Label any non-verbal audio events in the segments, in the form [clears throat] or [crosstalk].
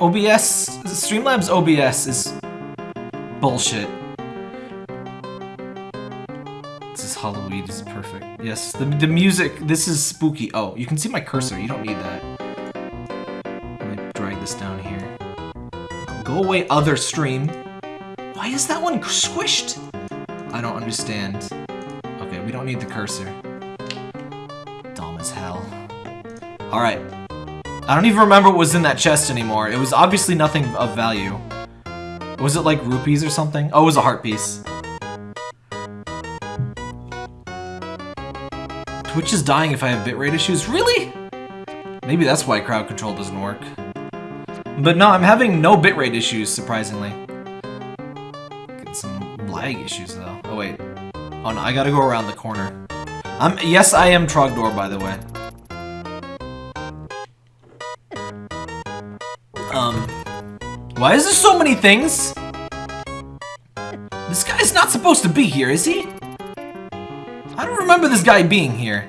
OBS, Streamlabs OBS is bullshit. This is Halloween, this is perfect. Yes, the, the music, this is spooky. Oh, you can see my cursor, you don't need that. Let me drag this down here. Go away, other stream. Why is that one squished? I don't understand. Okay, we don't need the cursor. Dumb as hell. Alright. I don't even remember what was in that chest anymore. It was obviously nothing of value. Was it like rupees or something? Oh, it was a heart piece. Twitch is dying if I have bitrate issues. Really? Maybe that's why crowd control doesn't work. But no, I'm having no bitrate issues, surprisingly. Get some lag issues, though. Oh, wait. Oh, no, I gotta go around the corner. I'm- yes, I am Trogdor, by the way. Why is there so many things? This guy's not supposed to be here, is he? I don't remember this guy being here.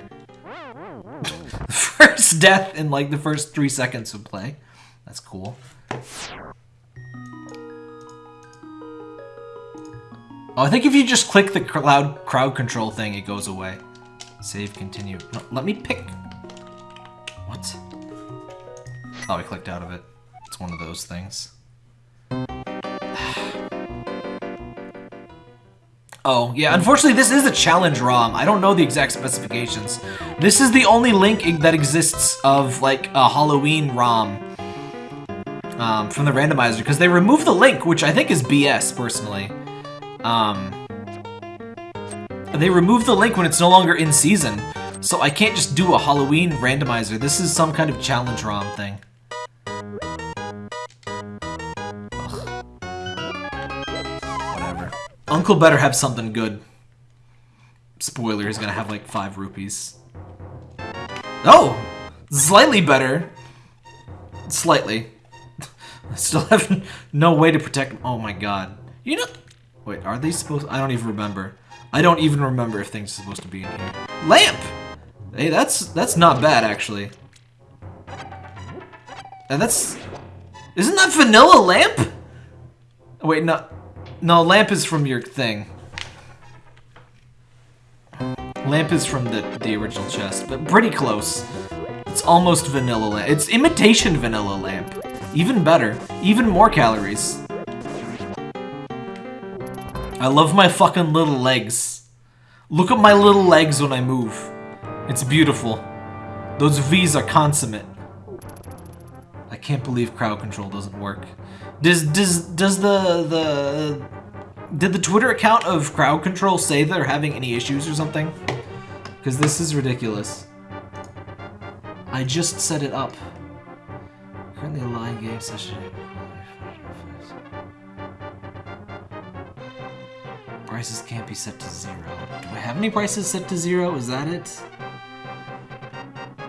[laughs] first death in like the first three seconds of play. That's cool. Oh, I think if you just click the crowd crowd control thing, it goes away. Save, continue. No, let me pick. What? Oh, I clicked out of it. It's one of those things. Oh, yeah, unfortunately this is a challenge ROM. I don't know the exact specifications. This is the only link that exists of, like, a Halloween ROM um, from the randomizer, because they removed the link, which I think is BS, personally. Um, they removed the link when it's no longer in season, so I can't just do a Halloween randomizer. This is some kind of challenge ROM thing. Uncle better have something good. Spoiler, he's gonna have like five rupees. Oh! Slightly better. Slightly. I [laughs] still have no way to protect Oh my god. You know... Wait, are they supposed... I don't even remember. I don't even remember if things are supposed to be in here. Lamp! Hey, that's that's not bad, actually. And that's... Isn't that vanilla lamp? Wait, no... No, lamp is from your thing. Lamp is from the, the original chest, but pretty close. It's almost vanilla lamp. It's imitation vanilla lamp. Even better. Even more calories. I love my fucking little legs. Look at my little legs when I move. It's beautiful. Those V's are consummate. I can't believe crowd control doesn't work. Does does does the the did the Twitter account of crowd control say they're having any issues or something? Because this is ridiculous. I just set it up. Currently a live game session. Prices can't be set to zero. Do I have any prices set to zero? Is that it?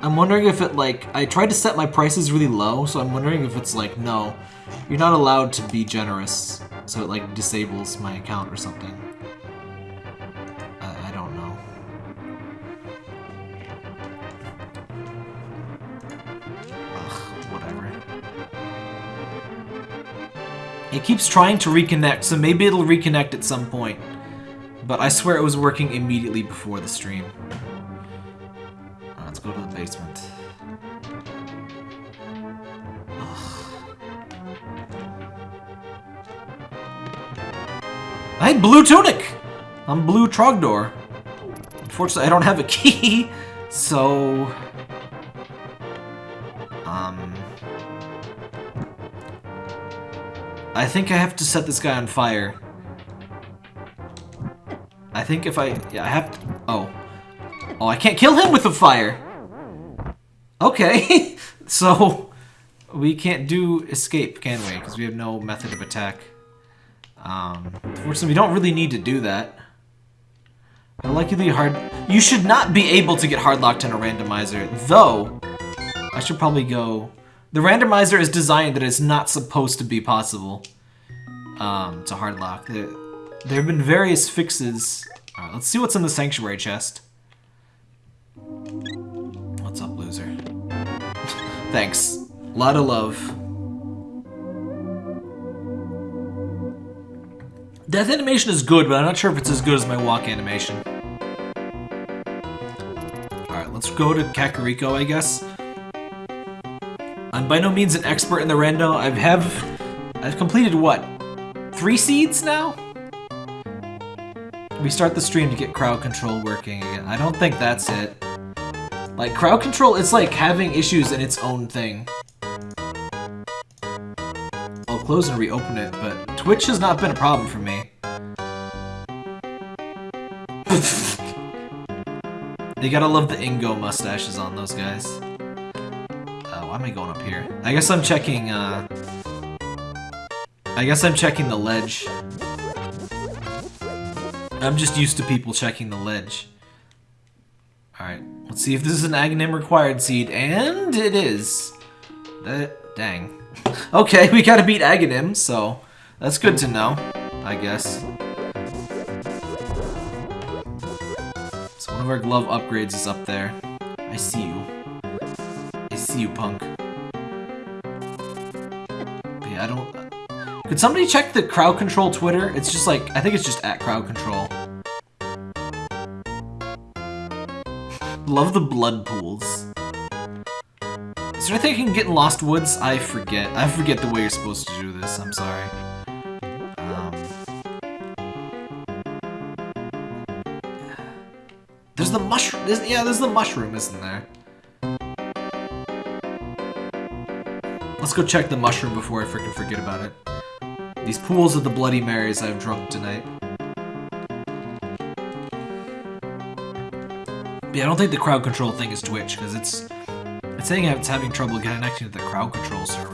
I'm wondering if it, like, I tried to set my prices really low, so I'm wondering if it's like, no, you're not allowed to be generous, so it, like, disables my account or something. I, I don't know. Ugh, whatever. It keeps trying to reconnect, so maybe it'll reconnect at some point. But I swear it was working immediately before the stream. Basement. I had blue tunic! I'm blue Trogdor. Unfortunately, I don't have a key, [laughs] so... Um... I think I have to set this guy on fire. I think if I... Yeah, I have to... Oh. Oh, I can't kill him with the fire! Okay, [laughs] so... We can't do escape, can we? Because we have no method of attack. Um, unfortunately, we don't really need to do that. Likely hard... You should not be able to get hard locked in a randomizer, though... I should probably go... The randomizer is designed that it's not supposed to be possible um, to hard lock. There, there have been various fixes. Alright, let's see what's in the Sanctuary chest. Thanks. A lot of love. Death animation is good, but I'm not sure if it's as good as my walk animation. Alright, let's go to Kakariko, I guess. I'm by no means an expert in the rando. I've have... I've completed, what? Three seeds now? We start the stream to get crowd control working again. I don't think that's it. Like, crowd control, it's like having issues in its own thing. I'll close and reopen it, but Twitch has not been a problem for me. [laughs] you gotta love the Ingo mustaches on those guys. Uh, why am I going up here? I guess I'm checking, uh... I guess I'm checking the ledge. I'm just used to people checking the ledge. Alright, let's see if this is an Aghanim required seed, and it is. That, dang. [laughs] Okay, we gotta beat Aghanim, so that's good to know, I guess. So one of our glove upgrades is up there. I see you. I see you, punk. But yeah, I don't... Could somebody check the crowd control Twitter? It's just like, I think it's just at crowd control. Love the blood pools. Is there anything I can get in Lost Woods? I forget. I forget the way you're supposed to do this. I'm sorry. Um, there's the mushroom. Yeah, there's the mushroom, isn't there? Let's go check the mushroom before I freaking forget about it. These pools of the Bloody Marys I've drunk tonight. Yeah, I don't think the crowd control thing is Twitch, because it's... It's saying it's having trouble connecting to the crowd control server.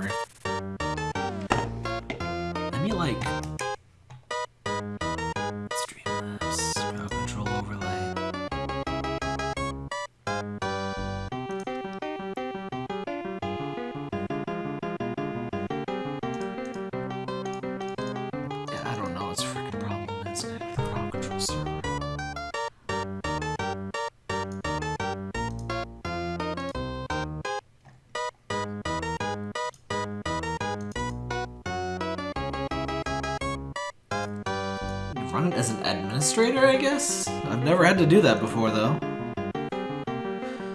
Never had to do that before, though. [sighs]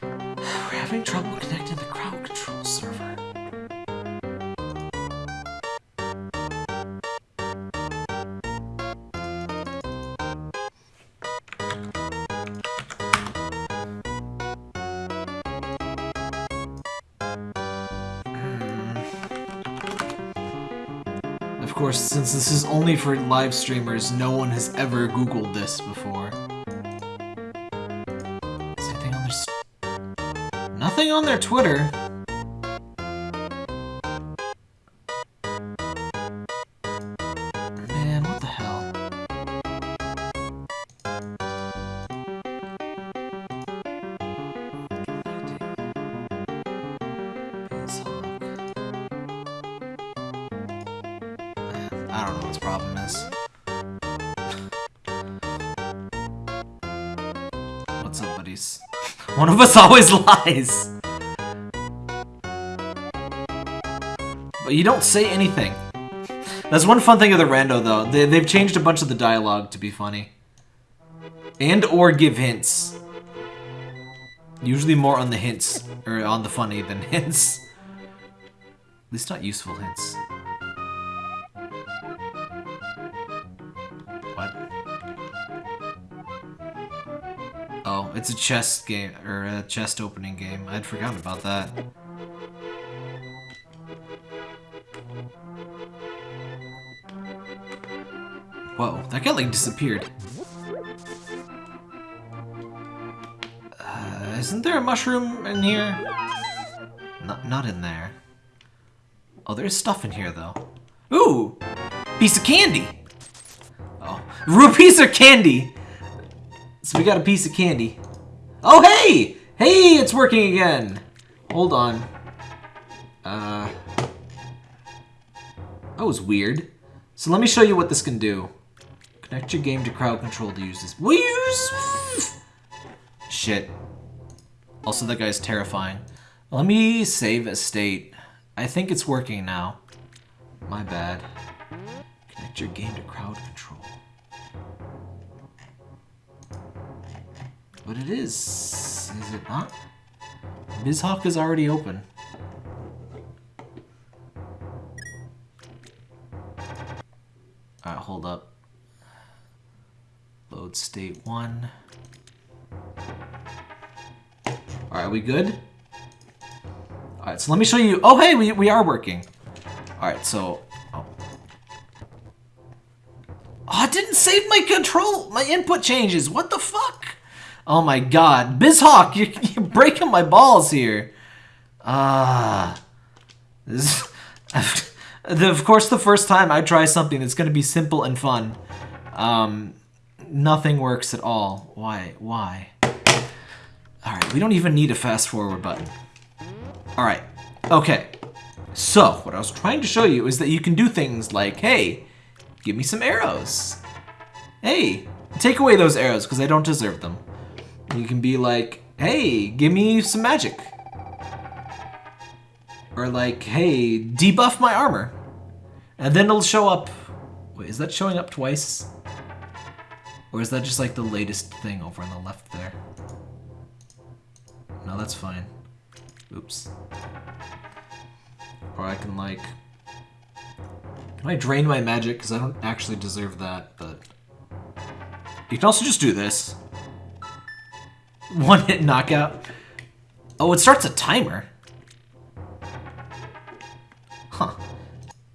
We're having trouble connecting the crowd control server. Of course, since this is only for live streamers, no one has ever Googled this before. S- Nothing on their Twitter. Man, what the hell? I don't know what his problem is. What's up, buddies? [laughs] One of us always lies! You don't say anything. That's one fun thing of the rando, though. They, they've changed a bunch of the dialogue to be funny. And or give hints. Usually more on the hints, or on the funny than [laughs] hints. At least not useful hints. What? Oh, it's a chest game, or a chest opening game. I'd forgotten about that. Whoa, that guy like disappeared. Uh, isn't there a mushroom in here? Not, not in there. Oh, there's stuff in here though. Ooh! Piece of candy! Oh, rupees or candy? So we got a piece of candy. Oh, hey! Hey, it's working again! Hold on. Uh... That was weird. So let me show you what this can do. Connect your game to crowd control to use this. We use... Shit. Also, that guy's terrifying. Let me save a state. I think it's working now. My bad. Connect your game to crowd control. But it is, is it not? BizHawk is already open. Alright, hold up. Load state one. Alright, we good? Alright, so let me show you. Oh, hey, we, we are working. Alright, so. Oh. oh, didn't save my control, my input changes. What the fuck? Oh my god. BizHawk, [laughs] you're, you're breaking my balls here. Ah. [laughs] this of course, the first time I try something that's going to be simple and fun, um, nothing works at all. Why? Why? Alright, we don't even need a fast forward button. Alright, okay. So, what I was trying to show you is that you can do things like, hey, give me some arrows. Hey, take away those arrows because I don't deserve them. You can be like, hey, give me some magic. Or like, hey, debuff my armor. And then it'll show up. Wait, is that showing up twice? Or is that just like the latest thing over on the left there? No, that's fine. Oops. Or I can like... Can I drain my magic? Because I don't actually deserve that, but... You can also just do this. [laughs] One hit knockout. Oh, it starts a timer. Huh.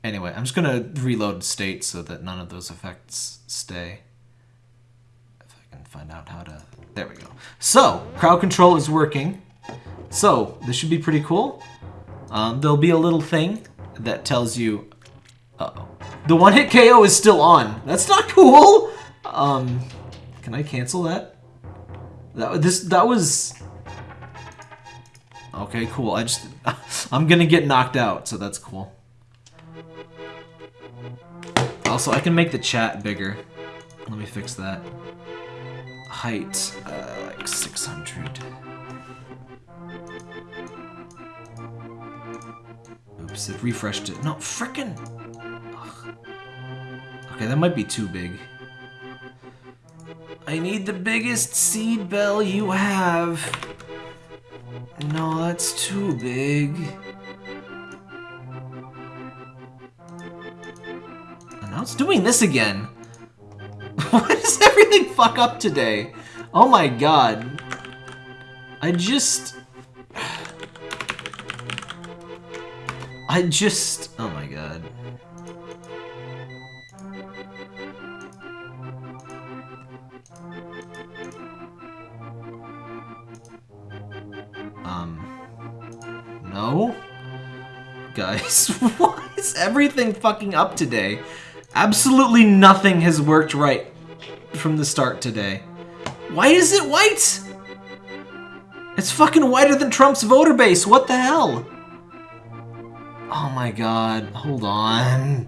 Anyway, I'm just gonna reload state so that none of those effects stay. If I can find out how to... There we go. So, crowd control is working. So, this should be pretty cool. Um, there'll be a little thing that tells you... Uh oh The one-hit KO is still on. That's not cool! Um, can I cancel that? That this that was Okay, cool. I just [laughs] I'm gonna get knocked out, so that's cool. Also, I can make the chat bigger. Let me fix that. Height, uh, like 600. Oops, it refreshed it. No, frickin'! Okay, that might be too big. I need the biggest seed bell you have. No, that's too big. It's doing this again. [laughs] Why does everything fuck up today? Oh my god. I just... I just... Oh my god. Um... No? Guys, [laughs] why is everything fucking up today? Absolutely nothing has worked right from the start today. Why is it white? It's fucking whiter than Trump's voter base. What the hell? Oh my god. Hold on.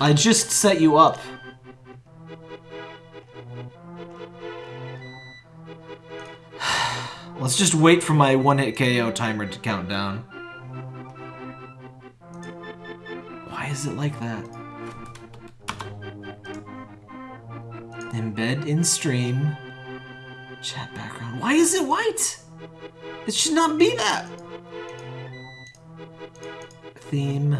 I just set you up. [sighs] Let's just wait for my one-hit KO timer to count down. Why is it like that? Embed in stream. Chat background. Why is it white? It should not be that. Theme.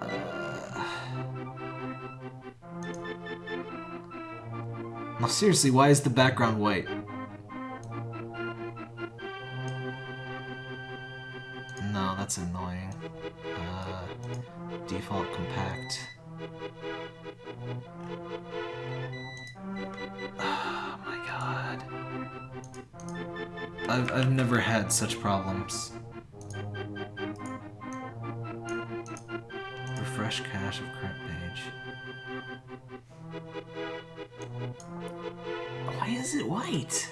Uh... No, seriously, why is the background white? No, that's annoying. Default compact. Oh my god. I've, I've never had such problems. Refresh cache of current page. Why is it white?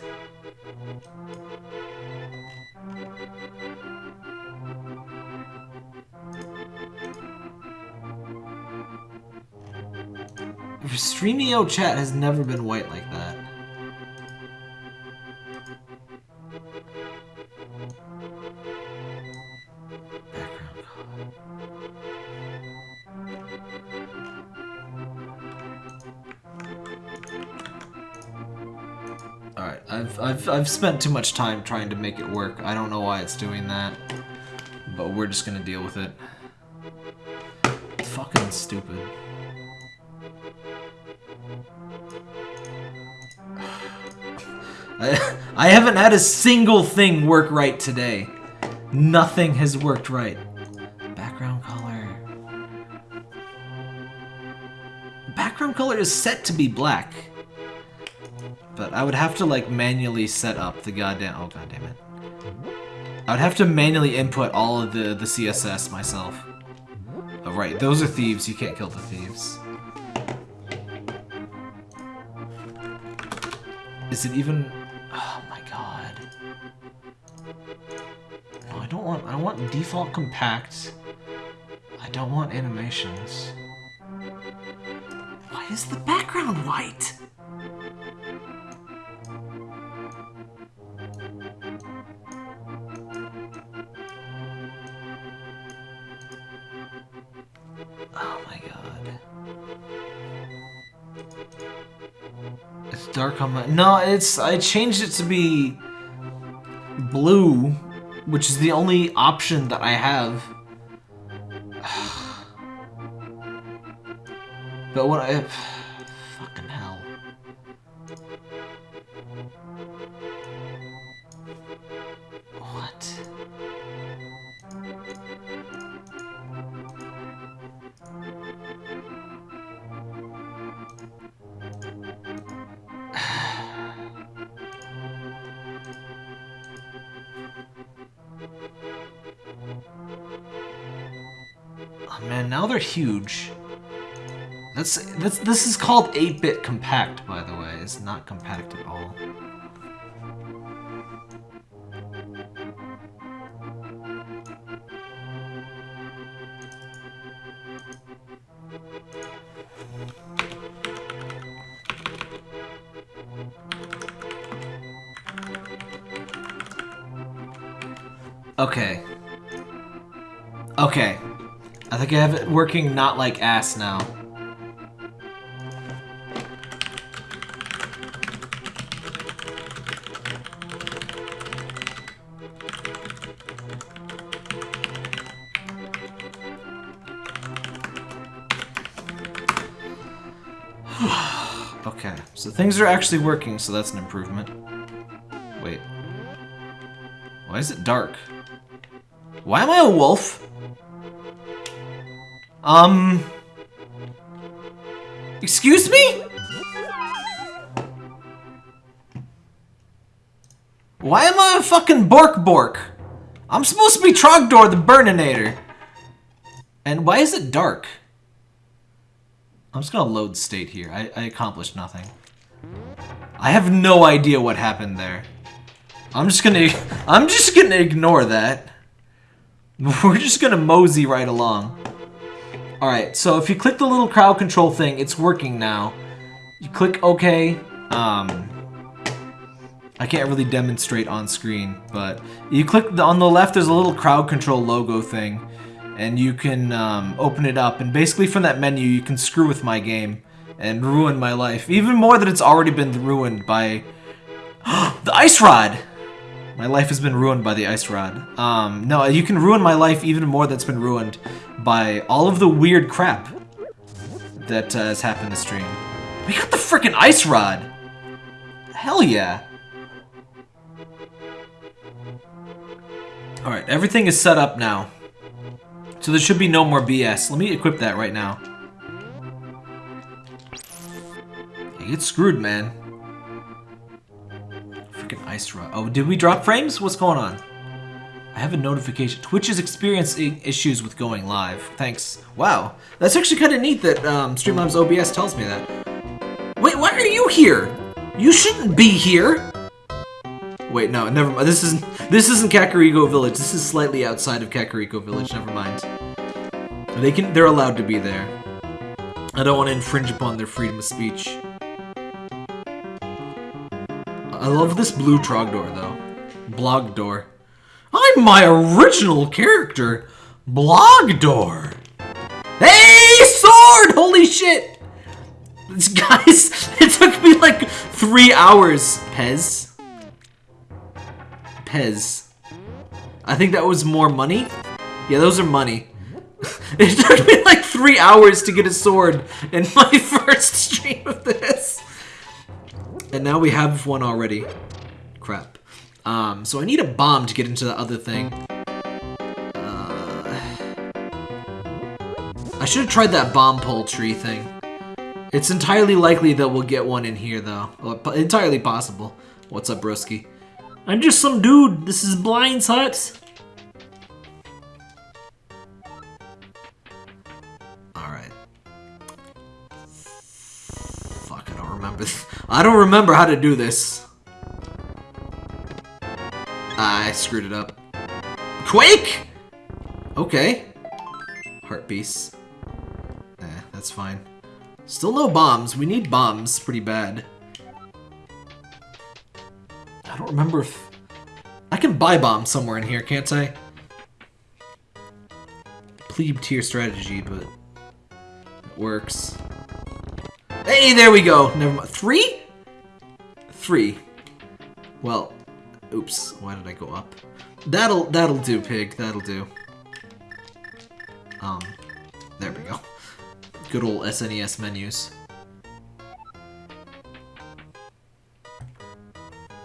Streamio chat has never been white like that. Alright, I've, I've, I've spent too much time trying to make it work. I don't know why it's doing that, but we're just gonna deal with it. It's fucking stupid. I, I haven't had a single thing work right today. Nothing has worked right. Background color. Background color is set to be black. But I would have to like manually set up the goddamn- oh god damn it. I would have to manually input all of the, the CSS myself. Oh right, those are thieves, you can't kill the thieves. Is it even... Oh my god. No, I don't want... I want default compact. I don't want animations. Why is the background white? Oh my god. Dark on my... No, it's... I changed it to be... Blue, which is the only option that I have. [sighs] but what I... now they're huge. That's, that's this is called 8-bit compact, by the way. It's not compact at all. Okay. Okay. I think I have it working not like ass now. [sighs] okay, so things are actually working, so that's an improvement. Wait. Why is it dark? Why am I a wolf? Um... Excuse me? Why am I a fucking Bork Bork? I'm supposed to be Trogdor the Burninator. And why is it dark? I'm just gonna load state here. I, I accomplished nothing. I have no idea what happened there. I'm just gonna [laughs] I'm just gonna ignore that. [laughs] We're just gonna mosey right along. Alright, so if you click the little crowd control thing, it's working now. You click OK. Um, I can't really demonstrate on screen, but you click the, on the left, there's a little crowd control logo thing, and you can um, open it up, and basically from that menu, you can screw with my game and ruin my life, even more than it's already been ruined by [gasps] the ice rod. My life has been ruined by the ice rod. Um, no, you can ruin my life even more that's been ruined by all of the weird crap that uh, has happened this stream. We got the freaking ice rod! Hell yeah! Alright, everything is set up now. So there should be no more BS. Let me equip that right now. You get screwed, man. Freaking. Oh, did we drop frames? What's going on? I have a notification. Twitch is experiencing issues with going live. Thanks. Wow. That's actually kind of neat that um, Streamlabs OBS tells me that. Wait, why are you here? You shouldn't be here. Wait, no, never mind. This isn't this isn't Kakariko Village. This is slightly outside of Kakariko Village. Never mind. They can they're allowed to be there. I don't want to infringe upon their freedom of speech. I love this blue Trogdor though. Blogdor. I'm my original character, Blogdor. Hey, sword! Holy shit! This [laughs] guys, it took me like three hours, Pez. Pez. I think that was more money. Yeah, those are money. [laughs] it took me like three hours to get a sword in my [laughs] first stream of this. And now we have one already. Crap. Um, so I need a bomb to get into the other thing. Uh, I should have tried that bomb pole tree thing. It's entirely likely that we'll get one in here, though. Well, entirely possible. What's up, broski? I'm just some dude. This is Blind's hut. Alright. Fuck, I don't remember. I don't remember how to do this. I screwed it up. Quake! Okay. Heart piece. Eh, that's fine. Still no bombs. We need bombs pretty bad. I don't remember if... I can buy bombs somewhere in here, can't I? Plebe tier strategy, but... It works. Hey, there we go! Never mind. Three? Three. Well, oops. Why did I go up? That'll, that'll do, pig. That'll do. Um, there we go. Good old SNES menus.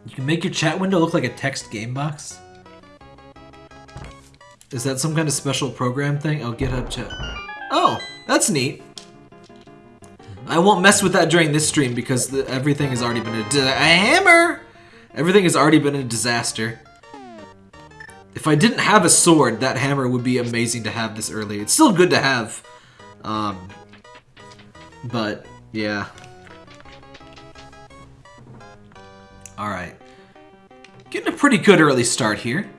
You can make your chat window look like a text game box? Is that some kind of special program thing? Oh, GitHub chat. Oh, that's neat. I won't mess with that during this stream because the, everything has already been a, a hammer! Everything has already been a disaster. If I didn't have a sword, that hammer would be amazing to have this early. It's still good to have. Um, but, yeah. Alright. Getting a pretty good early start here.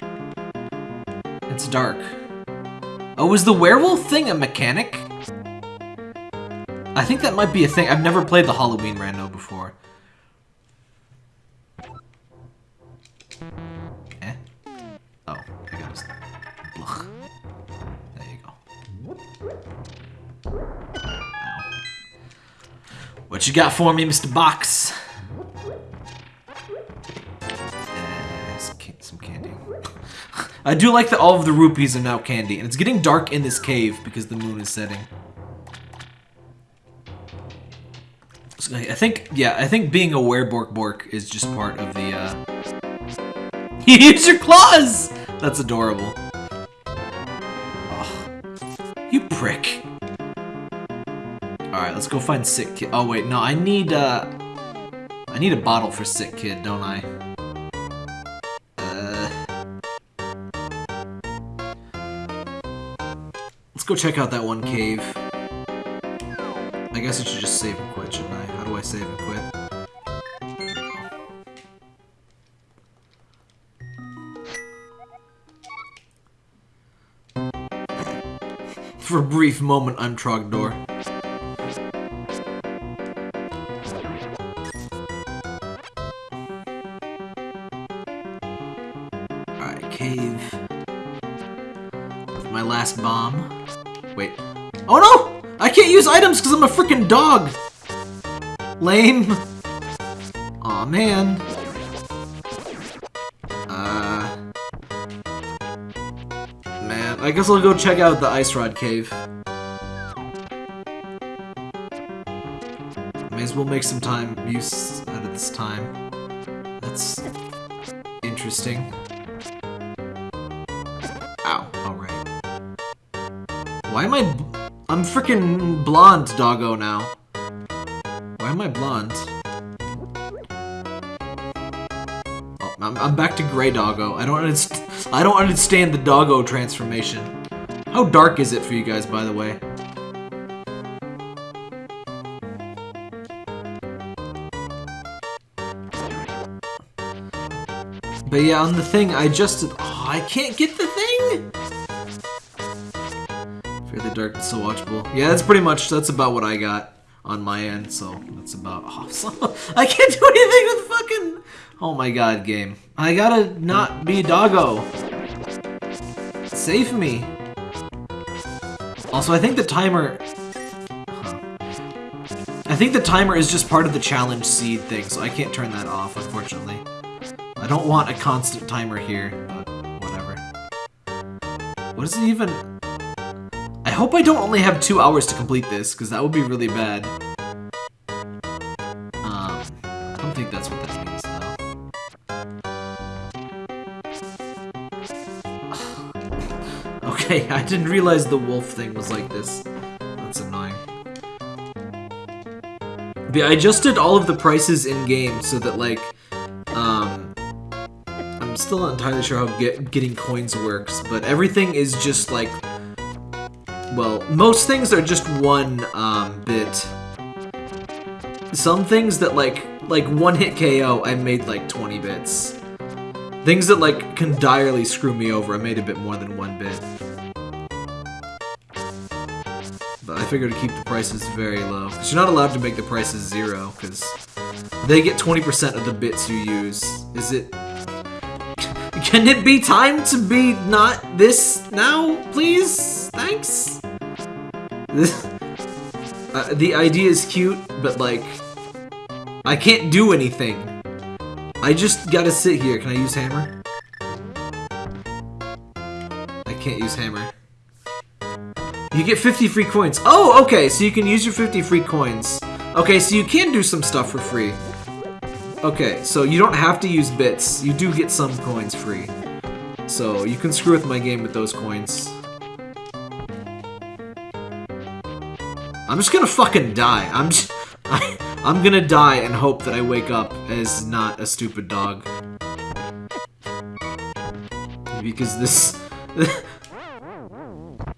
It's dark. Oh, was the werewolf thing a mechanic? I think that might be a thing. I've never played the Halloween rando before. Eh? Oh, I got Ugh. There you go. Ow. What you got for me, Mr. Box? [laughs] I do like that all of the rupees are now candy, and it's getting dark in this cave because the moon is setting. I think, yeah, I think being a werebork bork is just part of the, uh... [laughs] You use your claws! That's adorable. You prick. Alright, let's go find Sick Kid. Oh, wait, no, I need, uh... I need a bottle for Sick Kid, don't I? Uh... Let's go check out that one cave. I guess I should just save and quit, shouldn't I? How do I save and quit? For a brief moment, I'm Trogdor. Items because I'm a freaking dog! Lame. Aw, man. Uh... Man, I guess I'll go check out the Ice Rod Cave. May as well make some time use out of this time. That's interesting. Ow, alright. Why am I... I'm freaking blonde, doggo, now. Why am I blonde? Oh, I'm, I'm back to gray doggo. I don't understand. I don't understand the doggo transformation. How dark is it for you guys, by the way? But yeah, on the thing, I just... Oh, I can't get the thing! Dark so watchable. Yeah, that's pretty much, that's about what I got on my end, so that's about [laughs] awesome. I can't do anything with fucking... Oh my god, game. I gotta not be doggo. Save me. Also, I think the timer... Huh. I think the timer is just part of the challenge seed thing, so I can't turn that off, unfortunately. I don't want a constant timer here, but whatever. What is it even? I hope I don't only have two hours to complete this, because that would be really bad. Um, I don't think that's what that means, though. [sighs] okay, I didn't realize the wolf thing was like this. That's annoying. But yeah, I adjusted all of the prices in game so that like, um, I'm still not entirely sure how get, getting coins works, but everything is just like, well, most things are just one um, bit. Some things that like, like one hit KO, I made like 20 bits. Things that like can direly screw me over, I made a bit more than one bit. But I figured to keep the prices very low. Because you're not allowed to make the prices zero, because they get 20% of the bits you use. Is it... [laughs] Can it be time to be not this now, please? Thanks? Uh, the idea is cute, but like... I can't do anything. I just gotta sit here. Can I use hammer? I can't use hammer. You get 50 free coins. Oh, okay, so you can use your 50 free coins. Okay, so you can do some stuff for free. Okay, so you don't have to use bits. You do get some coins free. So you can screw with my game with those coins. I'm just gonna fucking die. I'm just... I, I'm gonna die and hope that I wake up as not a stupid dog. Because this... [laughs]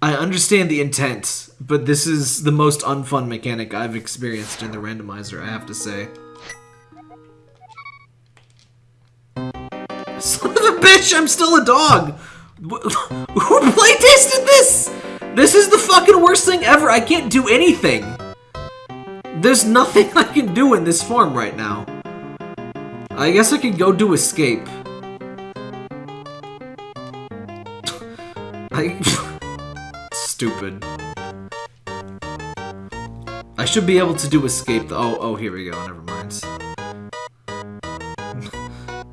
I understand the intent, but this is the most unfun mechanic I've experienced in the randomizer, I have to say. [laughs] Son of a bitch, I'm still a dog! [laughs] Who playtested this? This is the fucking worst thing ever, I can't do anything! There's nothing [laughs] I can do in this form right now. I guess I could go do escape. [laughs] I... [laughs] stupid. I should be able to do escape. Oh, oh, here we go. Never mind.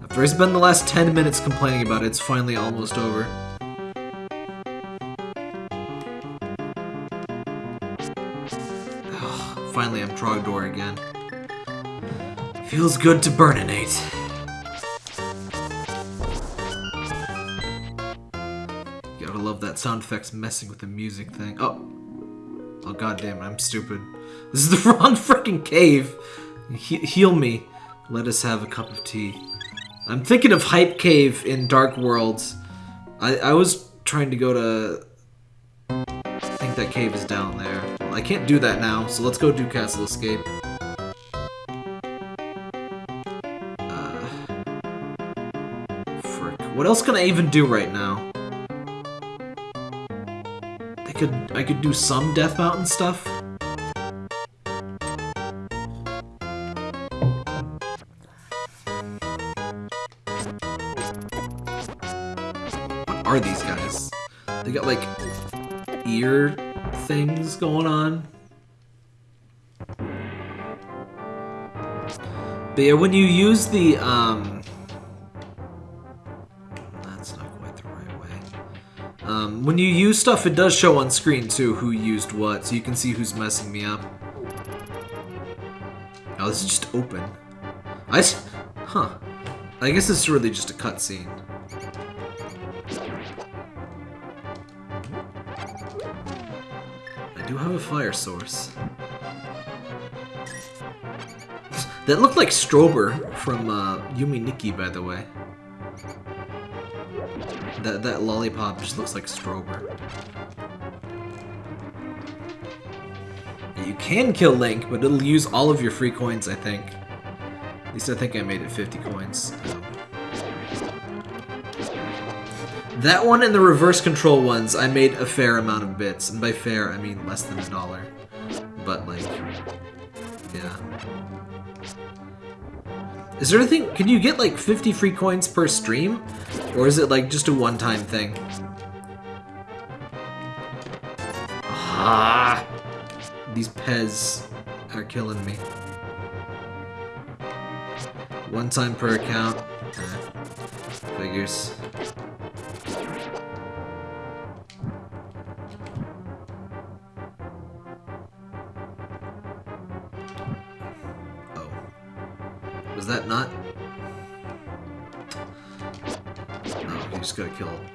After I spend the last 10 minutes complaining about it, it's finally almost over. Finally, I'm Trogdor again. Feels good to burninate. Gotta love that sound effects messing with the music thing. Oh. Oh, goddamn, I'm stupid. This is the [laughs] wrong freaking cave. He heal me. Let us have a cup of tea. I'm thinking of Hype Cave in Dark Worlds. I, I was trying to go to... I think that cave is down there. I can't do that now, so let's go do Castle Escape. Uh, frick. What else can I even do right now? could I could do some Death Mountain stuff. What are these guys? They got like ear things going on. But yeah, when you use the um that's not quite the right way. Um, when you use stuff, it does show on screen, too, who used what, so you can see who's messing me up. Oh, this is just open. I... Huh. I guess it's really just a cutscene. A fire source. that looked like Strober from uh, Yume Nikki, by the way. That, that lollipop just looks like Strober. You can kill Link, but it'll use all of your free coins, I think. At least I think I made it 50 coins. That one and the reverse control ones, I made a fair amount of bits. And by fair, I mean less than a dollar. But, like, yeah. Is there anything... Can you get, like, 50 free coins per stream? Or is it, like, just a one-time thing? Ah! These Pez are killing me. One time per account. Figures.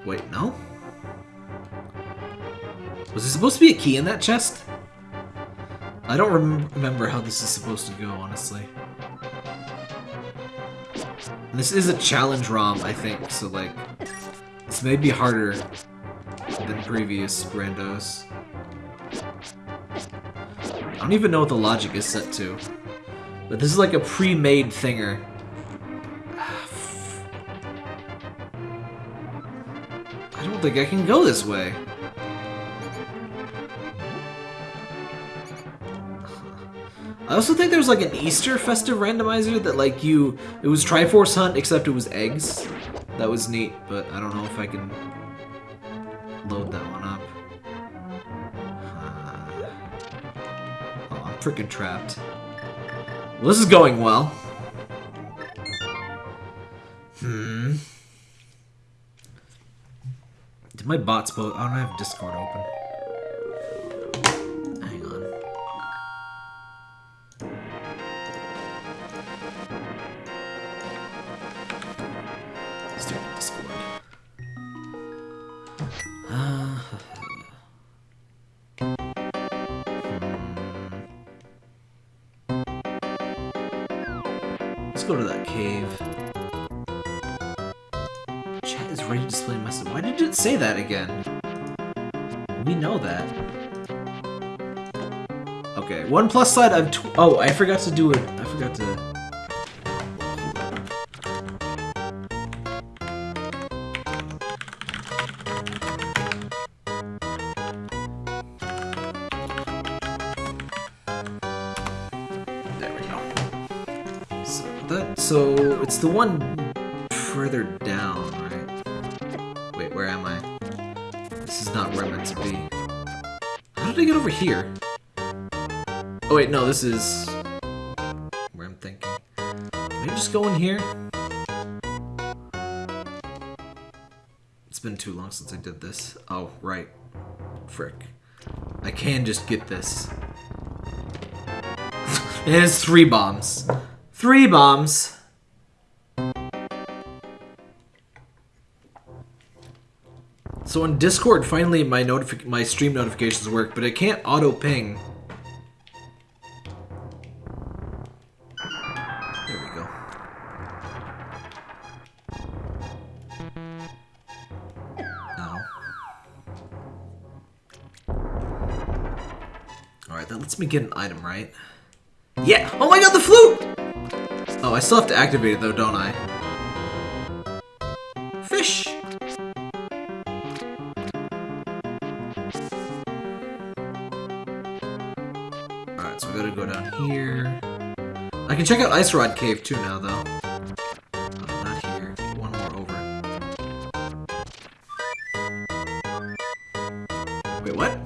Wait, no? Was there supposed to be a key in that chest? I don't rem remember how this is supposed to go, honestly. And this is a challenge ROM, I think, so like, this may be harder than previous randos. I don't even know what the logic is set to. But this is like a pre-made thinger. I don't think I can go this way. I also think there's like an Easter festive randomizer that like you, it was Triforce Hunt except it was eggs. That was neat, but I don't know if I can load that one up. Uh, oh, I'm freaking trapped. Well, this is going well. Did my bots both? I don't have Discord open. Again? We know that. Okay, one plus side. I've. Oh, I forgot to do it. I forgot to. There we go. So that. So it's the one further over here? Oh wait, no, this is where I'm thinking. Can I just go in here? It's been too long since I did this. Oh, right. Frick. I can just get this. [laughs] it has three bombs. Three bombs. So on Discord, finally my my stream notifications work, but it can't auto ping. There we go. No. Alright, that lets me get an item, right? Yeah! Oh my god, the flute! Oh, I still have to activate it though, don't I? Fish! Here. I can check out Ice Rod Cave too now, though. Uh, not here. One more over. Wait, what?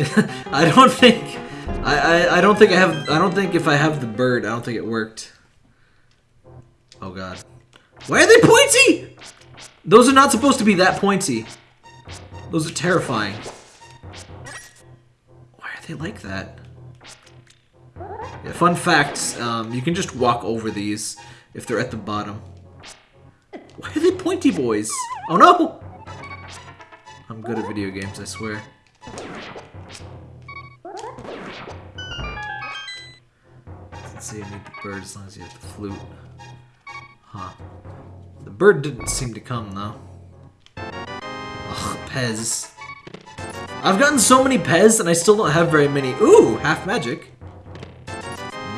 [laughs] I don't think... I, I, I don't think I have... I don't think if I have the bird, I don't think it worked. Oh god. Why are they pointy? Those are not supposed to be that pointy. Those are terrifying. They like that? Yeah, fun fact, um, you can just walk over these if they're at the bottom. Why are they pointy boys? Oh no! I'm good at video games, I swear. Doesn't say I need the bird as long as you have the flute. Huh. The bird didn't seem to come, though. Ugh, Pez. I've gotten so many Pez, and I still don't have very many. Ooh, half magic.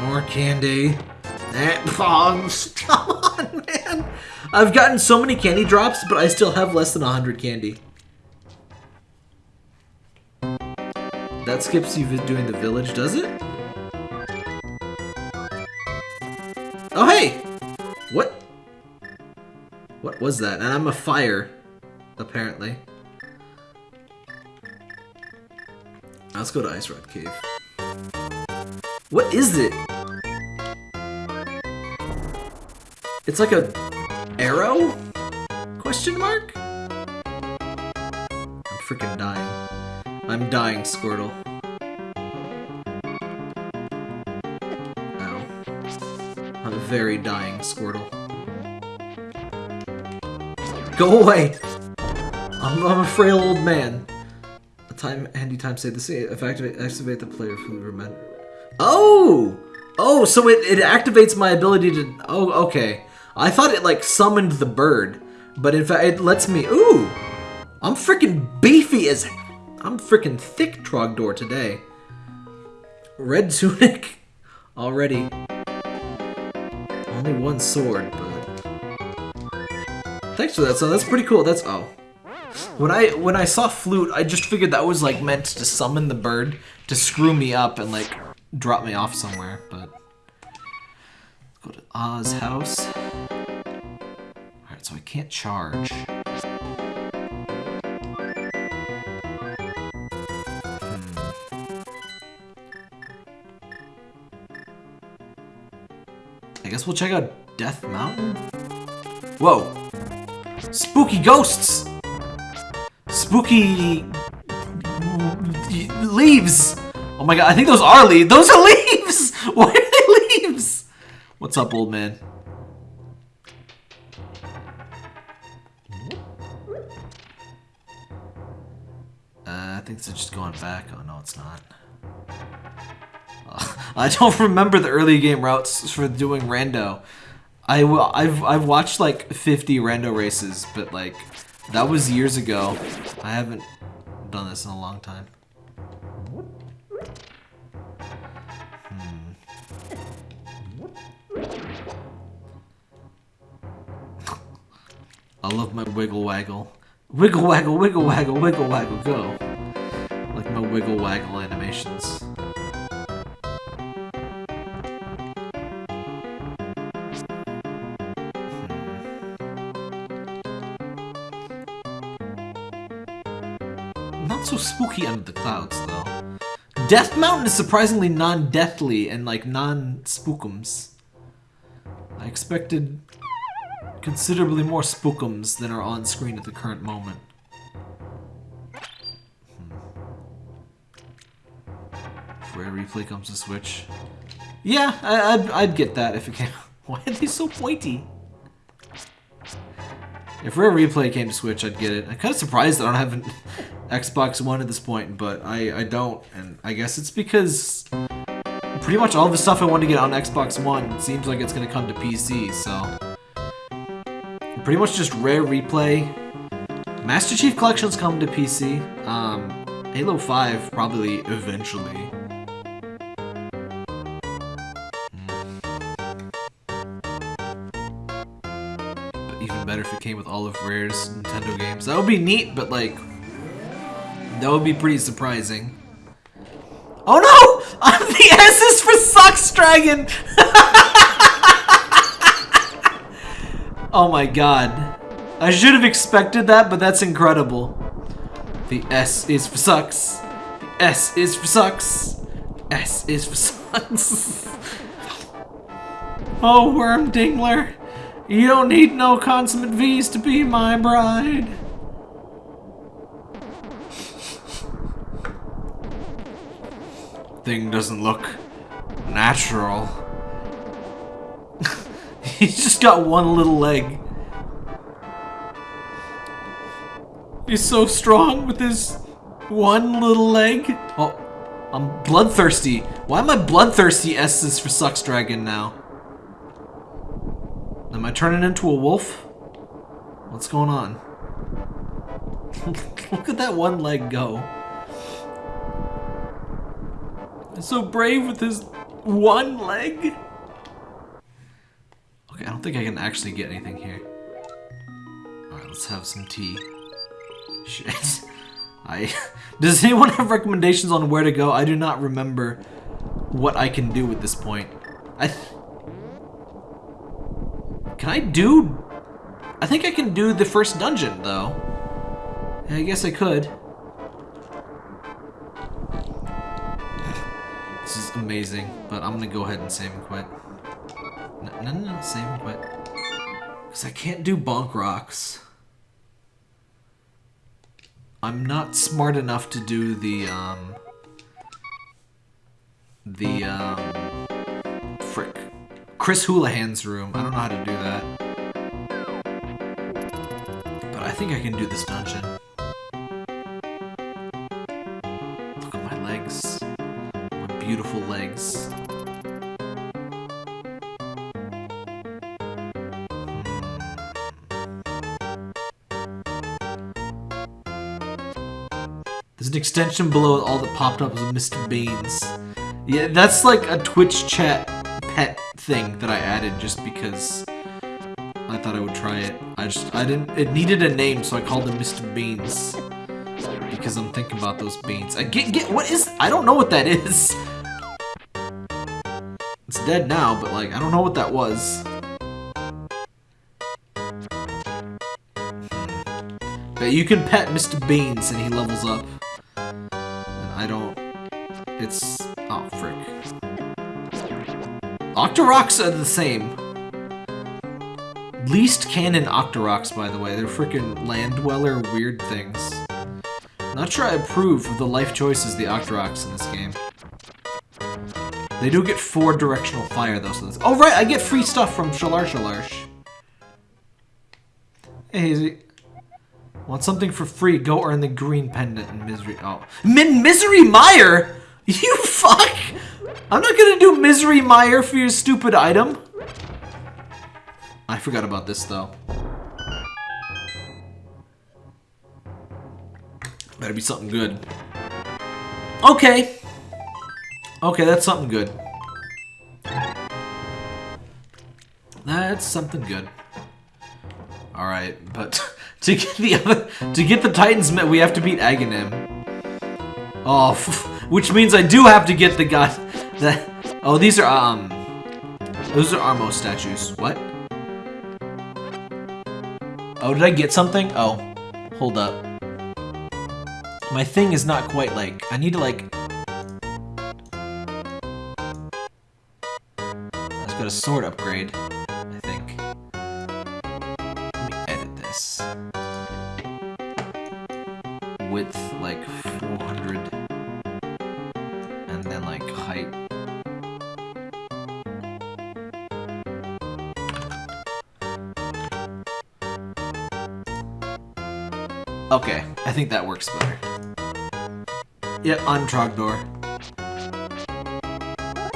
More candy. Eh, [laughs] that bongs. Come on, man. I've gotten so many candy drops, but I still have less than 100 candy. That skips you doing the village, does it? Oh, hey! What? What was that? And I'm a fire, apparently. Let's go to Ice Rod Cave. What is it? It's like a arrow? Question mark? I'm freaking dying. I'm dying, Squirtle. Ow. I'm very dying, Squirtle. Go away! I'm, I'm a frail old man. A time handy time save the scene. If activate activate the player who remember. Oh! Oh, so it, it activates my ability to oh okay. I thought it like summoned the bird, but in fact it lets me ooh! I'm freaking beefy as I'm freaking thick Trogdor today. Red tunic [laughs] already. Only one sword, but Thanks for that, so That's pretty cool. That's oh. When I when I saw flute, I just figured that was like meant to summon the bird to screw me up and like drop me off somewhere, but go to Oz house. Alright, so I can't charge. Hmm. I guess we'll check out Death Mountain? Whoa! Spooky ghosts! Spooky... leaves! Oh my god, I think those are leaves. Those are leaves! [laughs] Why are they leaves? What's up, old man? Uh, I think it's just going back. Oh, no, it's not. Uh, [laughs] I don't remember the early game routes for doing rando. I, I've, I've watched like 50 rando races, but like that was years ago. I haven't done this in a long time. Hmm. [laughs] I love my wiggle waggle. Wiggle waggle, wiggle waggle, wiggle waggle, go. Like my wiggle waggle animations. Spooky under the clouds, though. Death Mountain is surprisingly non-deathly and, like, non-spookums. I expected considerably more spookums than are on screen at the current moment. Hmm. Rare replay comes to Switch. Yeah, I, would I'd get that if it came. [laughs] Why are they so pointy? If Rare Replay came to Switch, I'd get it. I'm kind of surprised I don't have an Xbox One at this point, but I, I don't, and I guess it's because pretty much all the stuff I want to get on Xbox One seems like it's going to come to PC, so... Pretty much just Rare Replay. Master Chief Collection's coming to PC. Um, Halo 5 probably eventually. even better if it came with all of Rare's Nintendo games. That would be neat, but like, that would be pretty surprising. Oh no! [laughs] the S is for Sucks Dragon! [laughs] oh my god. I should have expected that, but that's incredible. The S is for Sucks. The S is for Sucks. S is for Sucks. [laughs] oh, Worm Dingler. You don't need no consummate V's to be my bride. Thing doesn't look natural. [laughs] He's just got one little leg. He's so strong with his one little leg. Oh, I'm bloodthirsty. Why am I bloodthirsty S's for Sucks Dragon now? Am I turning into a wolf? What's going on? [laughs] Look at that one leg go. So brave with his one leg. Okay, I don't think I can actually get anything here. Alright, let's have some tea. [laughs] Shit. I... [laughs] Does anyone have recommendations on where to go? I do not remember what I can do at this point. I... Can I do... I think I can do the first dungeon, though. I guess I could. This is amazing, but I'm gonna go ahead and save and quit. No, no, no, save and quit. Because I can't do bonk rocks. I'm not smart enough to do the, um... The, um... Frick. Chris Houlihan's room. I don't know how to do that. But I think I can do this dungeon. Legs. There's an extension below all that popped up as Mr. Beans. Yeah, that's like a Twitch chat pet thing that I added just because I thought I would try it. I just, I didn't, it needed a name, so I called him Mr. Beans. Because I'm thinking about those beans. I get, get, what is, I don't know what that is. [laughs] Dead now, but like, I don't know what that was. But you can pet Mr. Beans and he levels up. And I don't, it's, oh frick. Octoroks are the same. Least canon Octoroks, by the way. They're freaking land dweller weird things. Not sure I approve of the life choices the Octoroks in this game. They do get four directional fire though, so that's- Oh right, I get free stuff from Shalar Shalarsh. Hey. Want something for free, go earn the green pendant in Misery- oh. Min Misery Mire?! [laughs] You fuck! I'm not gonna do Misery Mire for your stupid item. I forgot about this though. Better be something good. Okay. Okay, that's something good. That's something good. Alright, but [laughs] to get the other to get the Titan's Mitt we have to beat Aghanim. Oh, [laughs] which means I do have to get the god [laughs] that Oh, these are um those are Armos statues. What? Oh, did I get something? Oh, hold up. My thing is not quite like, I need to like... sword upgrade, I think. Let me edit this. Width, like, 400. And then, like, height. Okay, I think that works better. Yeah, on Trogdor.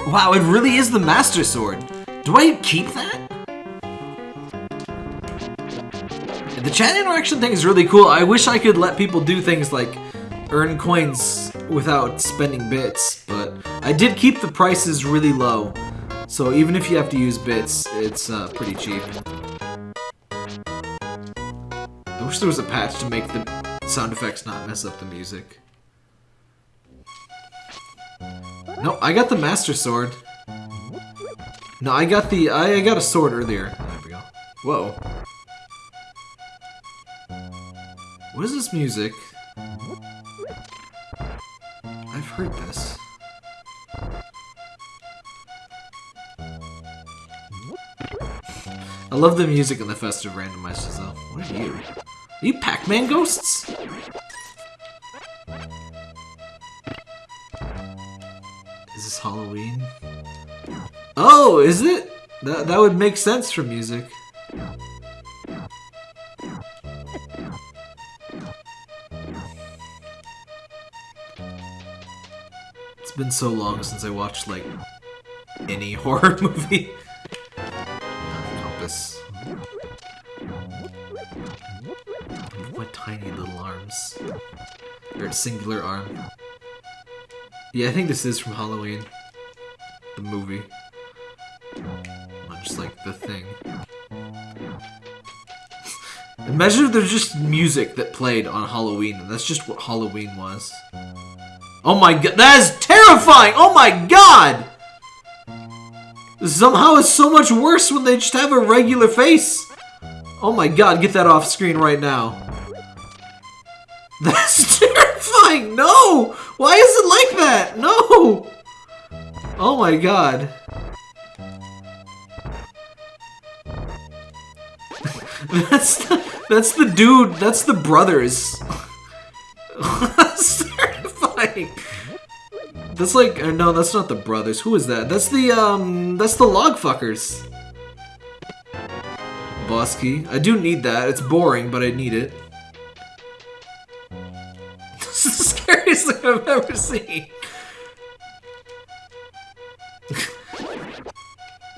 Wow, it really is the Master Sword. Do I keep that? The chat interaction thing is really cool. I wish I could let people do things like earn coins without spending bits, but I did keep the prices really low. So even if you have to use bits, it's uh, pretty cheap. I wish there was a patch to make the sound effects not mess up the music. No, I got the Master Sword. No, I got the... I I got a sword earlier. There we go. Whoa. What is this music? I've heard this. I love the music in the festive randomizers though. What are you? Are you Pac-Man ghosts? Is this Halloween? Oh, is it? That, that would make sense for music. It's been so long since I watched, like, any [laughs] horror movie. Compass. My tiny little arms. Or a singular arm. Yeah, I think this is from Halloween. The movie. Like the thing. Imagine if there's just music that played on Halloween, and that's just what Halloween was. Oh my god, that is terrifying! Oh my god! Somehow it's so much worse when they just have a regular face. Oh my god, get that off screen right now. [laughs] That's terrifying! No! Why is it like that? No! Oh my god. That's the, that's the dude. That's the brothers. that's [laughs] terrifying. That's like uh, no, that's not the brothers. Who is that? That's the um, that's the log fuckers. Bosky. I do need that. It's boring, but I need it. [laughs] This is the scariest thing I've ever seen. [laughs]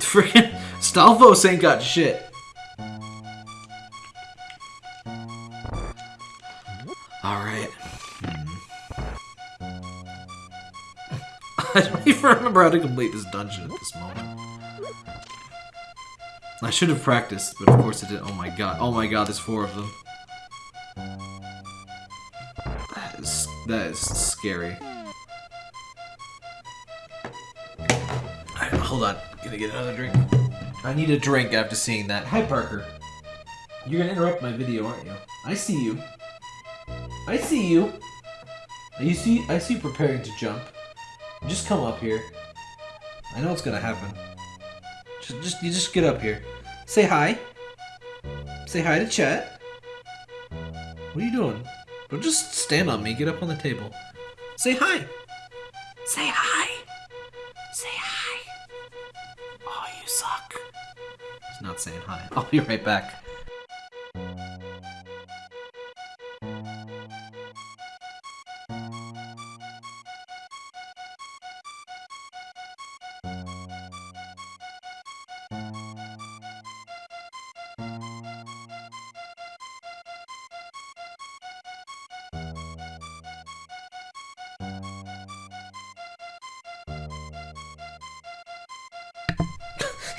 Freaking Stalfos ain't got shit. Alright. Hmm. [laughs] I don't even remember how to complete this dungeon at this moment. I should have practiced, but of course I didn't. Oh my god. Oh my god, there's four of them. That is, that is scary. Alright, hold on. Gonna get another drink. I need a drink after seeing that. Hi, Parker. You're gonna interrupt my video, aren't you? I see you. I see you. You see, I see you preparing to jump. Just come up here. I know what's gonna happen. Just, just, you just get up here. Say hi. Say hi to chat. What are you doing? Don't just stand on me. Get up on the table. Say hi. Say hi. Say hi. Oh, you suck. He's not saying hi. [laughs] I'll be right back.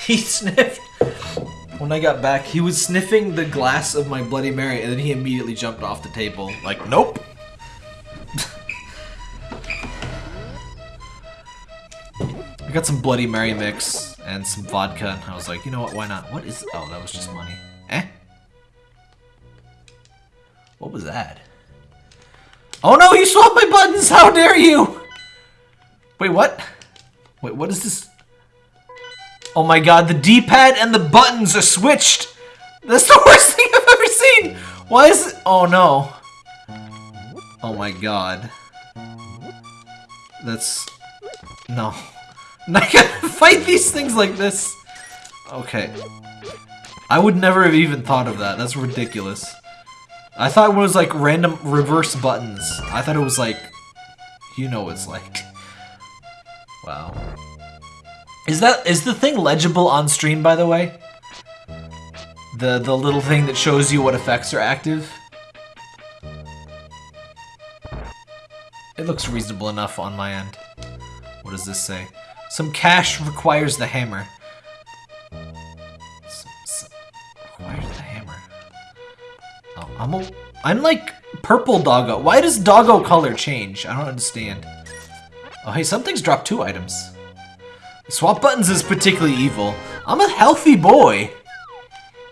He [laughs] sniffed. When I got back, he was sniffing the glass of my Bloody Mary, and then he immediately jumped off the table. Like, nope. [laughs] I got some Bloody Mary mix and some vodka, and I was like, you know what, why not? What is... Oh, that was just money. Eh? What was that? Oh no, you swapped my buttons! How dare you! Wait, what? Wait, what is this? Oh my god, the D-pad and the buttons are switched! That's the [laughs] worst thing I've ever seen! Why is it- Oh no. Oh my god. That's... No. [laughs] Not gonna fight these things like this! Okay. I would never have even thought of that. That's ridiculous. I thought it was like random reverse buttons. I thought it was like... You know what it's like. Wow. Is that is the thing legible on stream by the way? The the little thing that shows you what effects are active? It looks reasonable enough on my end. What does this say? Some cash requires the hammer. Some, some, requires the hammer. Oh, I'm a, I'm like purple doggo. Why does doggo color change? I don't understand. Oh, hey, something's dropped two items. Swap buttons is particularly evil. I'm a healthy boy.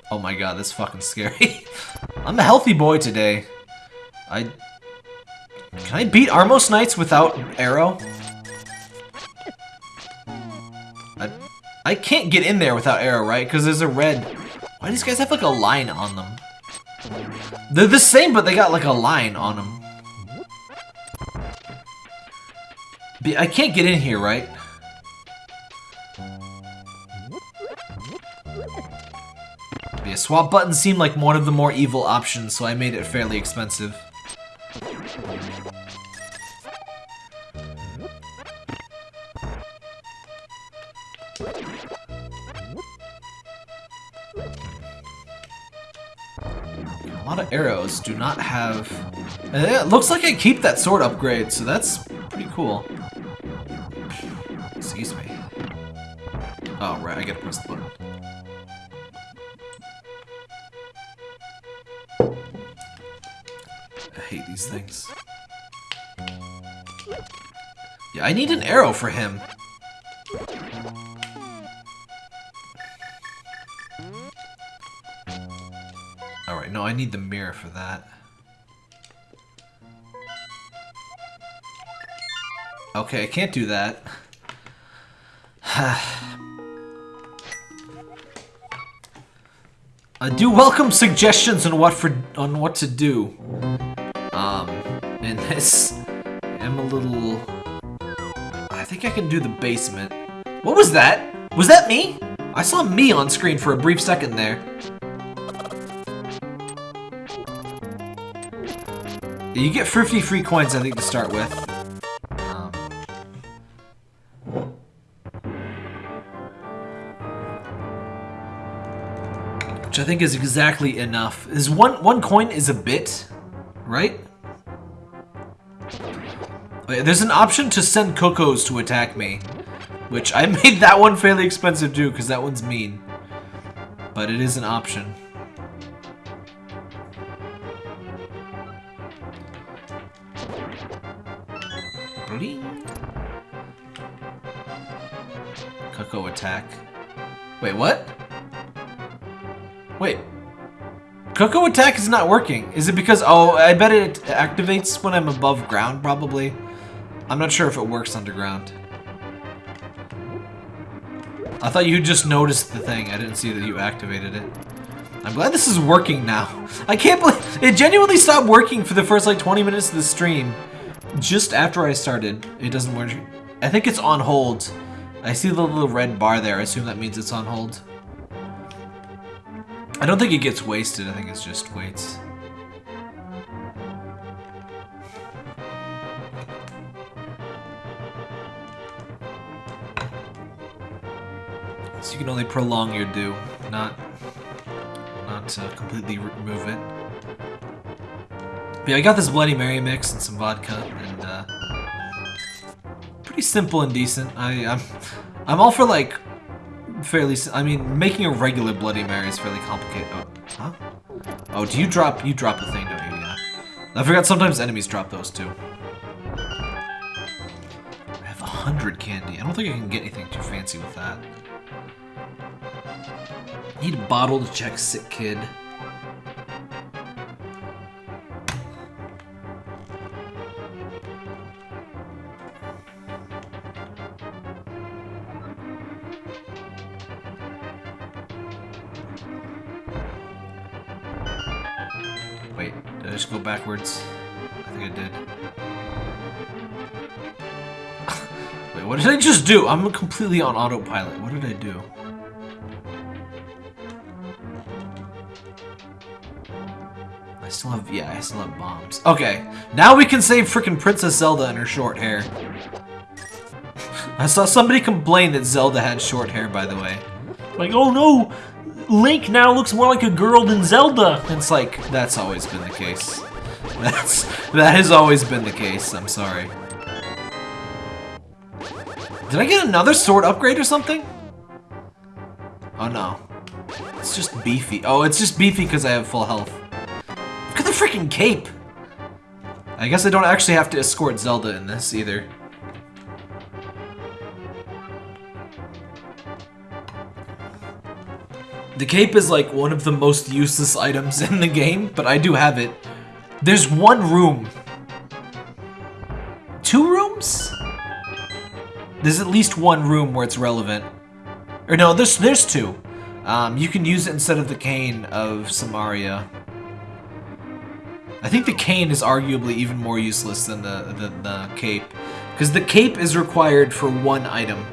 Oh my god, that's fucking scary. [laughs] I'm a healthy boy today. I... Can I beat Armos Knights without arrow? I, I can't get in there without arrow, right? Because there's a red... Why do these guys have like a line on them? They're the same, but they got like a line on them. I can't get in here, right? Swap button seemed like one of the more evil options, so I made it fairly expensive. A lot of arrows do not have... Eh, it looks like I keep that sword upgrade, so that's pretty cool. Excuse me. Oh, right, I gotta press the button. These things. Yeah, I need an arrow for him. Alright, no, I need the mirror for that. Okay, I can't do that. [sighs] I do welcome suggestions on what for on what to do. I'm a little. I think I can do the basement. What was that? Was that me? I saw me on screen for a brief second there. You get 50 free coins, I think, to start with. Um, which I think is exactly enough. Is one one coin is a bit, right? There's an option to send Cocos to attack me, which I [laughs] made that one fairly expensive too, because that one's mean. But it is an option. Coco attack. Wait, what? Wait. Coco attack is not working. Is it because, oh, I bet it activates when I'm above ground, probably. I'm not sure if it works underground. I thought you just noticed the thing. I didn't see that you activated it. I'm glad this is working now. [laughs] I can't believe it genuinely stopped working for the first like 20 minutes of the stream. Just after I started, it doesn't work. I think it's on hold. I see the little red bar there. I assume that means it's on hold. I don't think it gets wasted. I think it's just waits. So you can only prolong your do, not not uh, completely remove it. But yeah, I got this Bloody Mary mix and some vodka, and uh, pretty simple and decent. I, I'm I'm all for like fairly. I mean, making a regular Bloody Mary is fairly complicated. Oh, huh? Oh, do you drop you drop the thing, don't you? Yeah. I forgot sometimes enemies drop those too. I have a hundred candy. I don't think I can get anything too fancy with that. Need a bottle to check sick kid. Wait, did I just go backwards? I think I did. [laughs] Wait, what did I just do? I'm completely on autopilot. What did I do? Still have, yeah, I still have bombs. Okay, now we can save freaking Princess Zelda and her short hair. I saw somebody complain that Zelda had short hair, by the way. Like, oh no, Link now looks more like a girl than Zelda. It's like, that's always been the case. [laughs] That's, that has always been the case, I'm sorry. Did I get another sword upgrade or something? Oh no. It's just beefy. Oh, it's just beefy because I have full health. Freaking cape! I guess I don't actually have to escort Zelda in this either. The cape is like one of the most useless items [laughs] in the game, but I do have it. There's one room. Two rooms? There's at least one room where it's relevant. Or no, there's there's two. Um, you can use it instead of the cane of Somaria. I think the cane is arguably even more useless than the, the, the cape. Because the cape is required for one item.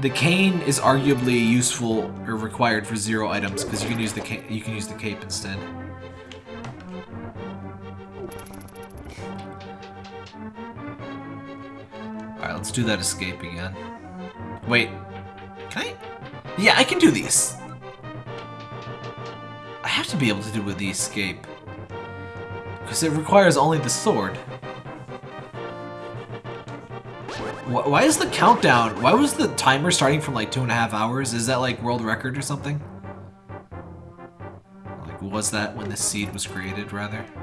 The cane is arguably useful or required for zero items because you can use the you can use the cape instead. Alright, let's do that escape again. Wait. Can I? Yeah, I can do these. I have to be able to do with the escape. Because it requires only the sword. Why is the countdown? Why was the timer starting from like two and a half hours? Is that like world record or something? Like, was that when the seed was created, rather? [laughs]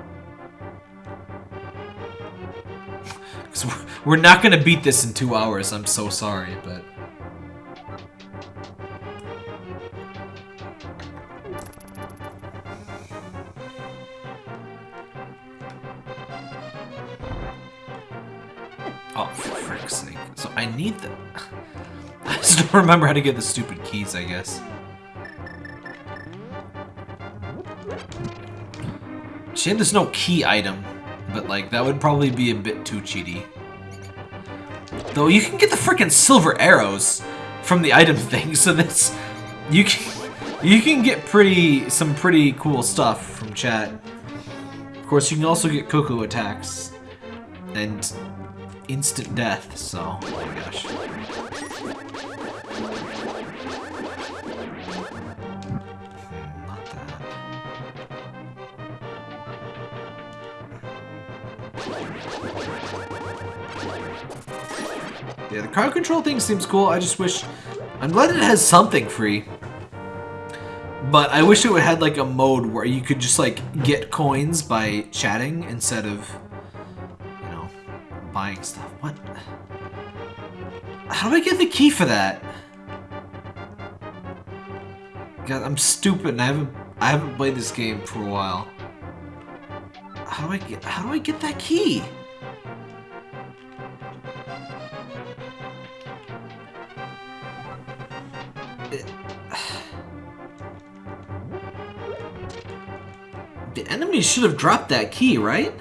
Because we're not to beat this in two hours, I'm so sorry, but... I need the... [laughs] I just don't remember how to get the stupid keys, I guess. Shame there's no key item, but like that would probably be a bit too cheaty. Though you can get the freaking silver arrows from the item [laughs] thing, so that's you can you can get pretty some pretty cool stuff from chat. Of course, you can also get Cuckoo attacks and instant death. So, oh my gosh. Hmm. Yeah, the crowd control thing seems cool. I just wish... I'm glad it has something free. But I wish it would had like a mode where you could just like get coins by chatting instead of, buying stuff. What? How do I get the key for that? God, I'm stupid and I haven't I haven't played this game for a while. How do I get how do I get that key? The enemy should have dropped that key, right?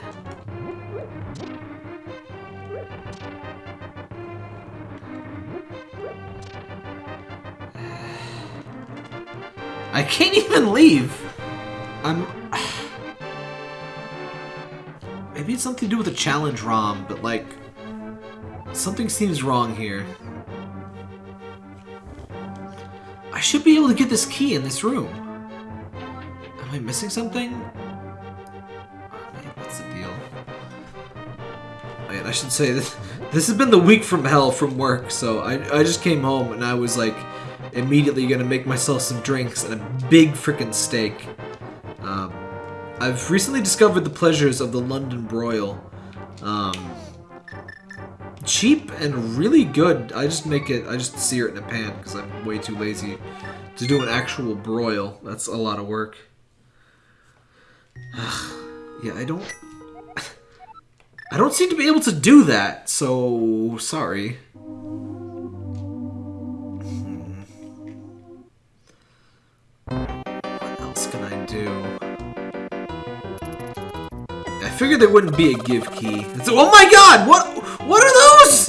Something to do with the challenge ROM, but like... Something seems wrong here. I should be able to get this key in this room. Am I missing something? What's the deal? I should say this. [laughs] This has been the week from hell from work, so I, I just came home and I was like immediately gonna make myself some drinks and a big freaking steak. I've recently discovered the pleasures of the London broil. Um, cheap and really good. I just make it, I just sear it in a pan because I'm way too lazy to do an actual broil. That's a lot of work. yeah, I don't... [laughs] I don't seem to be able to do that, so sorry. Figured there wouldn't be a big key. It's, oh my god! What what are those?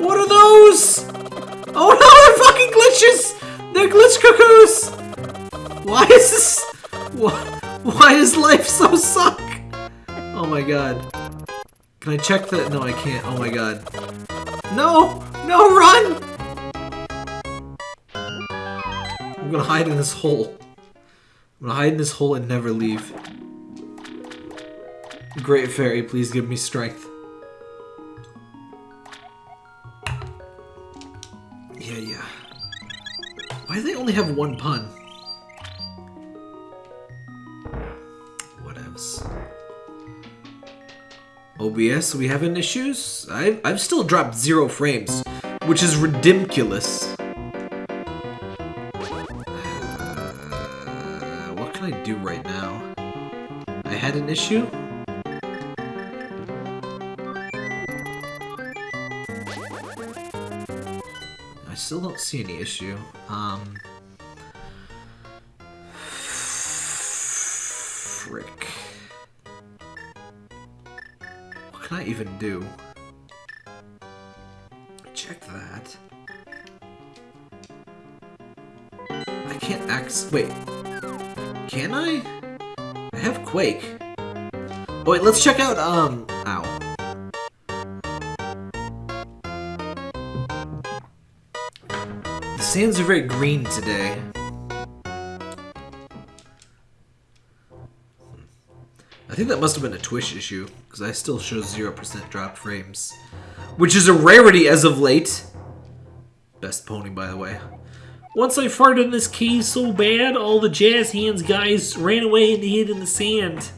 What are those? Oh no, they're fucking glitches! They're glitch cuckoos! Why is this why, why does life so suck? Oh my god. Can I check that? No, I can't. Oh my god. No! No, run! I'm gonna hide in this hole. I'm gonna hide in this hole and never leave. Great Fairy, please give me strength. Yeah, yeah. Why do they only have one pun? Whatevs. OBS, we having issues? I've, I've still dropped zero frames, which is ridiculous. Uh, what can I do right now? I had an issue? Still don't see any issue. Um... Frick. What can I even do? Check that. I can't act. Wait. Can I? I have Quake. Oh, wait, let's check out, um, sands are very green today. I think that must have been a Twitch issue, because I still show 0% drop frames. Which is a rarity as of late. Best pony, by the way. Once I farted in this key so bad, all the jazz hands guys ran away and hid in the sand.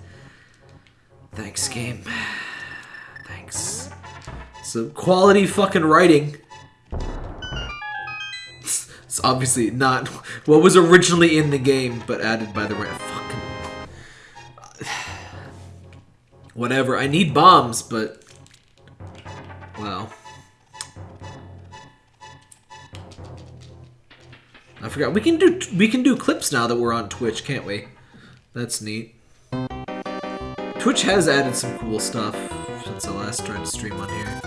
Thanks, game. [sighs] Thanks. Some quality fucking writing. Obviously not what was originally in the game, but added by the right fucking... [sighs] Whatever, I need bombs, but... Wow. I forgot. We can do we can do clips now that we're on Twitch, can't we? That's neat. Twitch has added some cool stuff since I last tried to stream on here.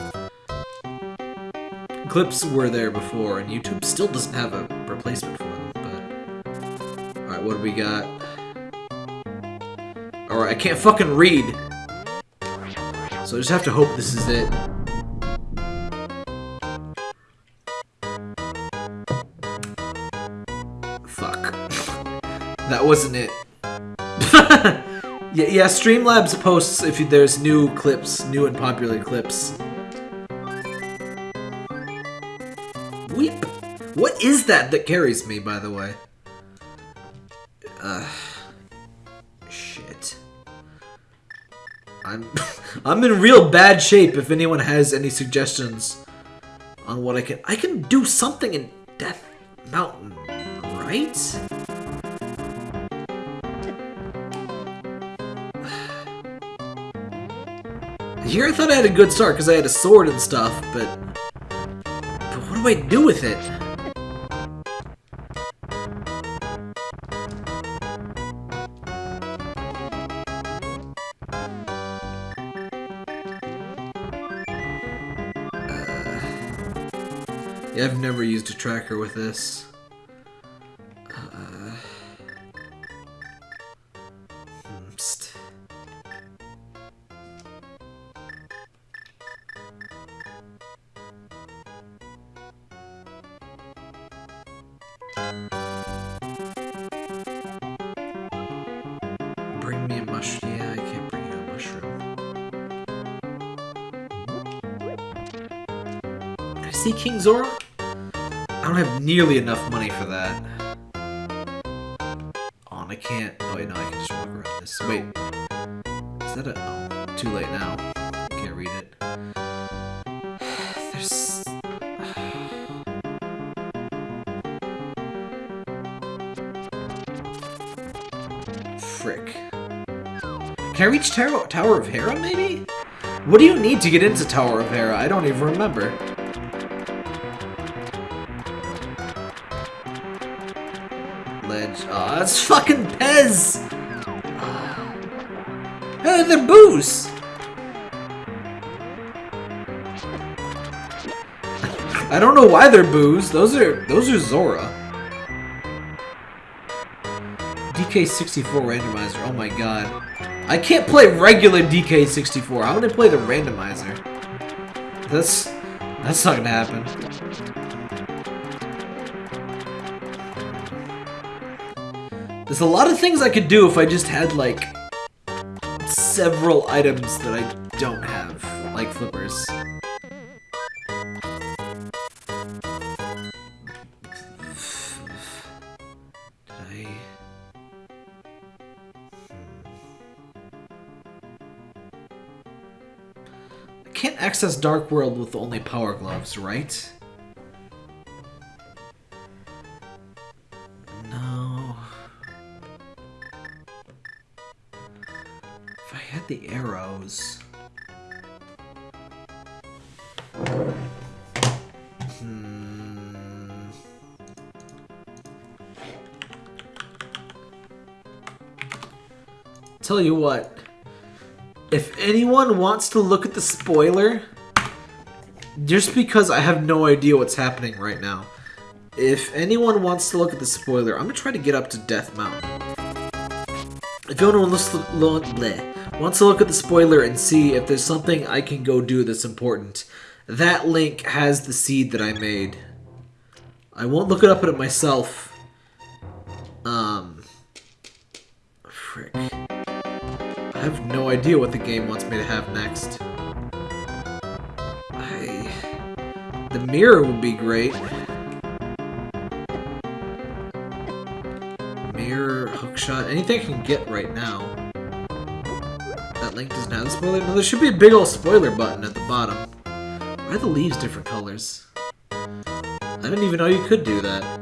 Clips were there before, and YouTube still doesn't have a replacement for them, but... Alright, what do we got? Alright, I can't fucking read! So I just have to hope this is it. Fuck. [laughs] that wasn't it. [laughs] yeah, yeah, Streamlabs posts if there's new clips, new and popular clips. What is that that carries me, by the way? Shit. I'm [laughs] I'm in real bad shape if anyone has any suggestions on what I can I can do something in Death Mountain, right? [sighs] Here I thought I had a good start because I had a sword and stuff, but but what do I do with it? I've never used a tracker with this. Uh. Bring me a mushroom. Yeah, I can't bring you a mushroom. Can I see King Zora? I don't have nearly enough money for that. Oh, and I can't. Oh, wait, no, I can just walk around this. Wait. Is that a. Oh, too late now. Can't read it. [sighs] There's. Frick. Can I reach Tower, Tower of Hera, maybe? What do you need to get into Tower of Hera? I don't even remember. That's fucking Pez! Hey, they're booze! I don't know why they're booze. Those are those are Zora. DK64 randomizer. Oh my god. I can't play regular DK64. How would I play the randomizer? That's that's not gonna happen. There's a lot of things I could do if I just had like several items that I don't have, like flippers. Hmm. Can't access Dark World with only Power Gloves, right? Tell you what. If anyone wants to look at the spoiler, just because I have no idea what's happening right now, if anyone wants to look at the spoiler, I'm gonna try to get up to Death Mountain. If anyone wants to, bleh, wants to look at the spoiler and see if there's something I can go do that's important, that link has the seed that I made. I won't look it up at it myself. Um, frick. I have no idea what the game wants me to have next. I... The mirror would be great. Mirror, hookshot, anything I can get right now. That link doesn't have the spoiler. No, there should be a big old spoiler button at the bottom. Why are the leaves different colors? I didn't even know you could do that.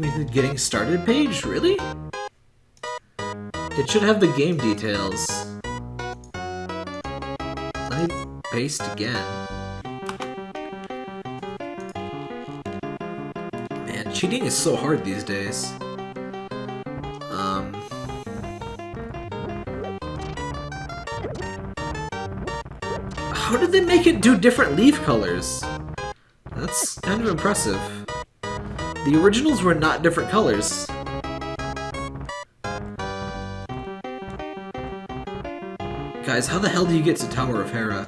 Me the getting started page? Really? It should have the game details. Let me paste again. Man, cheating is so hard these days. Um... How did they make it do different leaf colors? That's kind of impressive. The originals were not different colors. Guys, how the hell do you get to Tower of Hera?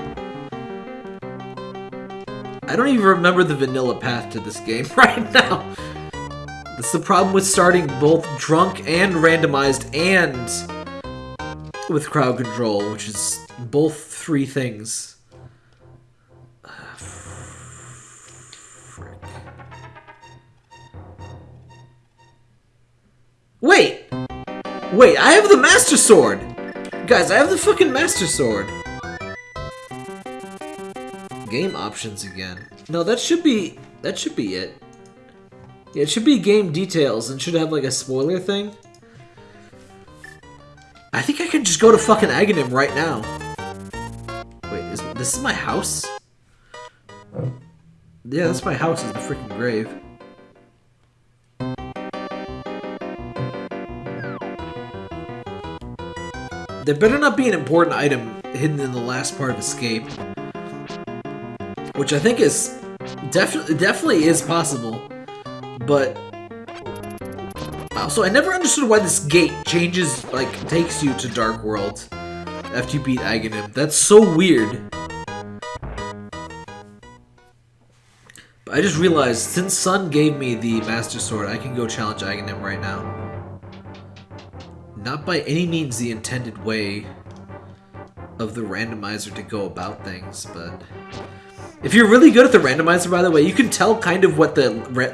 I don't even remember the vanilla path to this game [laughs] right now. That's the problem with starting both drunk and randomized and with crowd control, which is both three things. Wait, I have the Master Sword! Guys, I have the fucking Master Sword! Game options again. No, that should be... That should be it. Yeah, it should be game details and should have like a spoiler thing. I think I can just go to fucking Agahnim right now. Wait, is this is my house? Yeah, that's my house, is the freaking grave. There better not be an important item hidden in the last part of Escape. Which I think is definitely definitely is possible. But also I never understood why this gate changes like takes you to Dark World after you beat Agahnim. That's so weird. But I just realized since Sun gave me the Master Sword, I can go challenge Agahnim right now. Not by any means the intended way of the randomizer to go about things, but if you're really good at the randomizer, by the way, you can tell kind of what the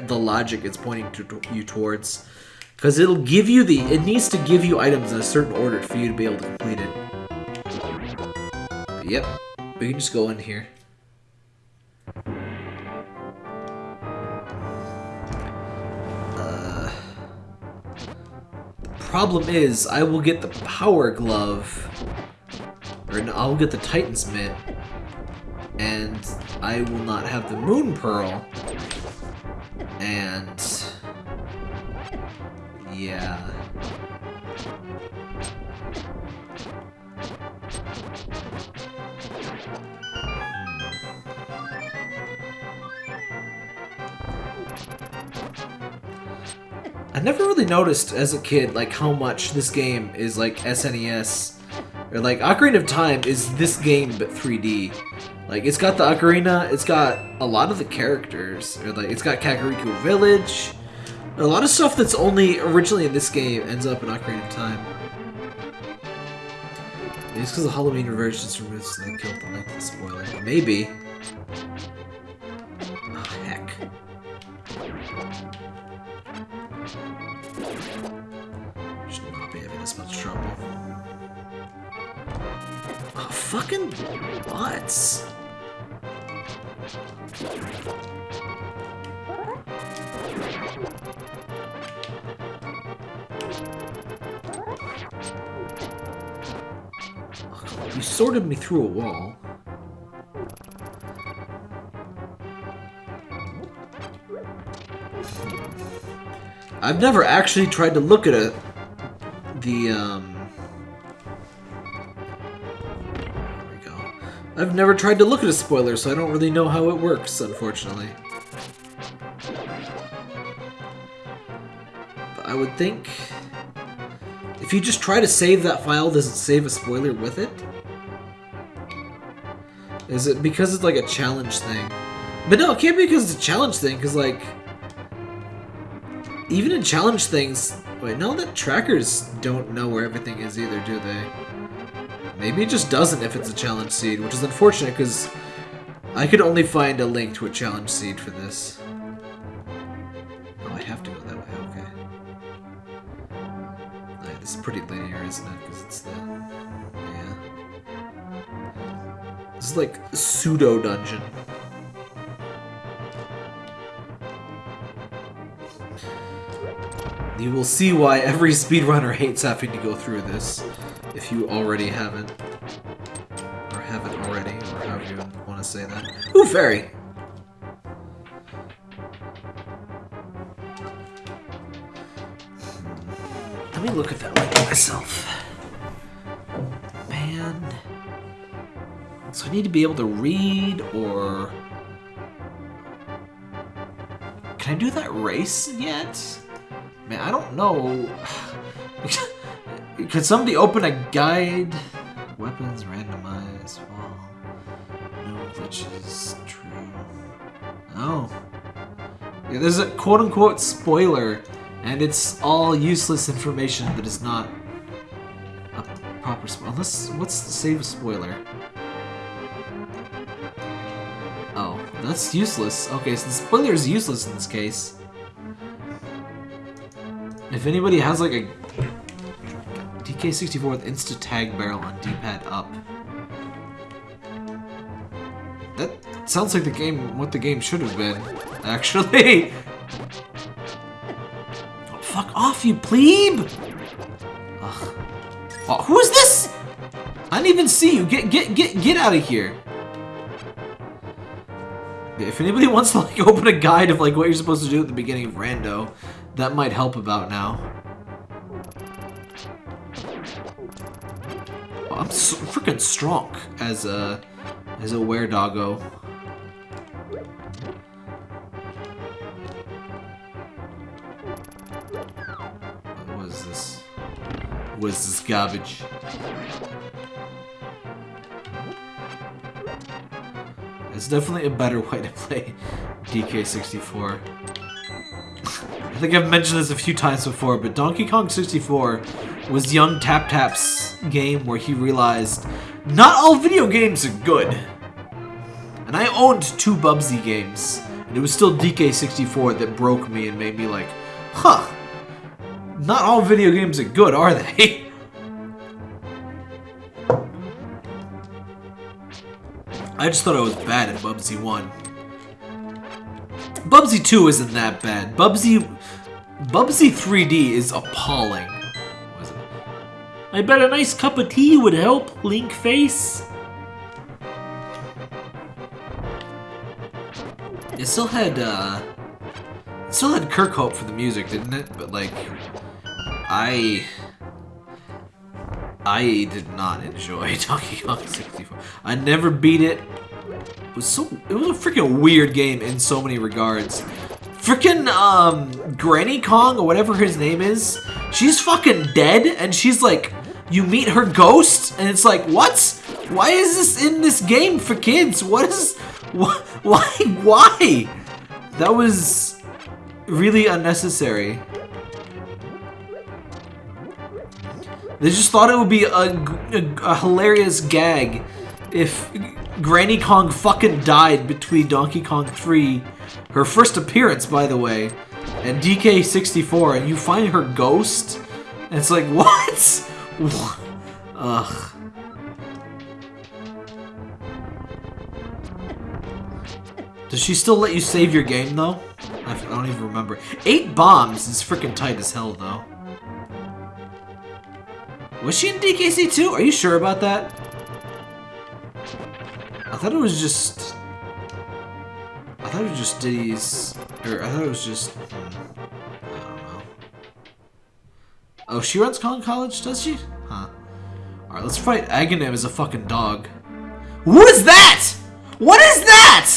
the logic is pointing to, you towards, because it'll give you the it needs to give you items in a certain order for you to be able to complete it. But yep, we can just go in here. Problem is, I will get the power glove, or no, I'll get the Titan's mitt, and I will not have the Moon Pearl. And... Yeah... I never really noticed as a kid like how much this game is like SNES or like Ocarina of Time is this game but 3D. Like it's got the ocarina, it's got a lot of the characters, or like it's got Kakariko Village. A lot of stuff that's only originally in this game ends up in Ocarina of Time. Maybe it's because the Halloween reversions removes so they killed the length of the spoiler. Maybe. Sorted me through a wall. I've never actually tried to look at a the um there we go. I've never tried to look at a spoiler, so I don't really know how it works, unfortunately. But I would think if you just try to save that file, does it save a spoiler with it? Is it because it's like a challenge thing? But no, it can't be because it's a challenge thing, because like... Even in challenge things... Wait, no, the trackers don't know where everything is either, do they? Maybe it just doesn't if it's a challenge seed, which is unfortunate, because I could only find a link to a challenge seed for this. Oh, I have to go that way, okay. Alright, this is pretty linear, isn't it? Because it's the... This is like pseudo dungeon. You will see why every speedrunner hates having to go through this, if you already haven't. Or haven't already, or however you want to say that. Ooh, fairy! Hmm. Let me look at that link myself. Man. So I need to be able to read or... Can I do that race yet? Man, I don't know. [sighs] Can somebody open a guide? Weapons randomized. Well, no glitches. True. Oh. Yeah, there's a quote-unquote spoiler, and it's all useless information that is not a proper spoiler. Unless, what's the save spoiler? That's useless. Okay, so the spoiler is useless in this case. If anybody has like a DK64 with insta tag barrel on D-pad up. That sounds like the game, what the game should have been, [laughs] actually. [laughs] Fuck off, you plebe! Ugh. Oh, who is this? I didn't even see you. Get, get, get, get out of here. If anybody [laughs] wants to like open a guide of like what you're supposed to do at the beginning of Rando, that might help about now. I'm so freaking strong as a as a were doggo. What is this? What is this garbage? It's definitely a better way to play DK64. I think I've mentioned this a few times before, but Donkey Kong 64 was young Tap Tap's game where he realized not all video games are good. And I owned two Bubsy games, and it was still DK64 that broke me and made me like, huh, not all video games are good, are they? [laughs] I just thought I was bad at Bubsy 1. Bubsy 2 isn't that bad. Bubsy... Bubsy 3D is appalling. I bet a nice cup of tea would help, Link face. It still had, uh... It still had Kirkhope for the music, didn't it? But, like... I... I did not enjoy [laughs] Donkey Kong 64. I never beat it. It was so... It was a freaking weird game in so many regards. Freaking, um, Granny Kong, or whatever his name is, she's fucking dead, and she's like, you meet her ghost, and it's like, what? Why is this in this game for kids? What is... [laughs] Wh why? Why? That was really unnecessary. They just thought it would be a, a, a, hilarious gag if Granny Kong fucking died between Donkey Kong 3, her first appearance, by the way, and DK64, and you find her ghost, and it's like, [laughs] what? Ugh. Does she still let you save your game, though? I don't even remember. Eight bombs is freaking tight as hell, though. Was she in DKC too? Are you sure about that? I thought it was just... I thought it was just Diddy's... Or I thought it was just... Hmm. Oh, she runs Kong College, does she? Huh. Alright, let's fight Agahnim as a fucking dog. What is that? What is that?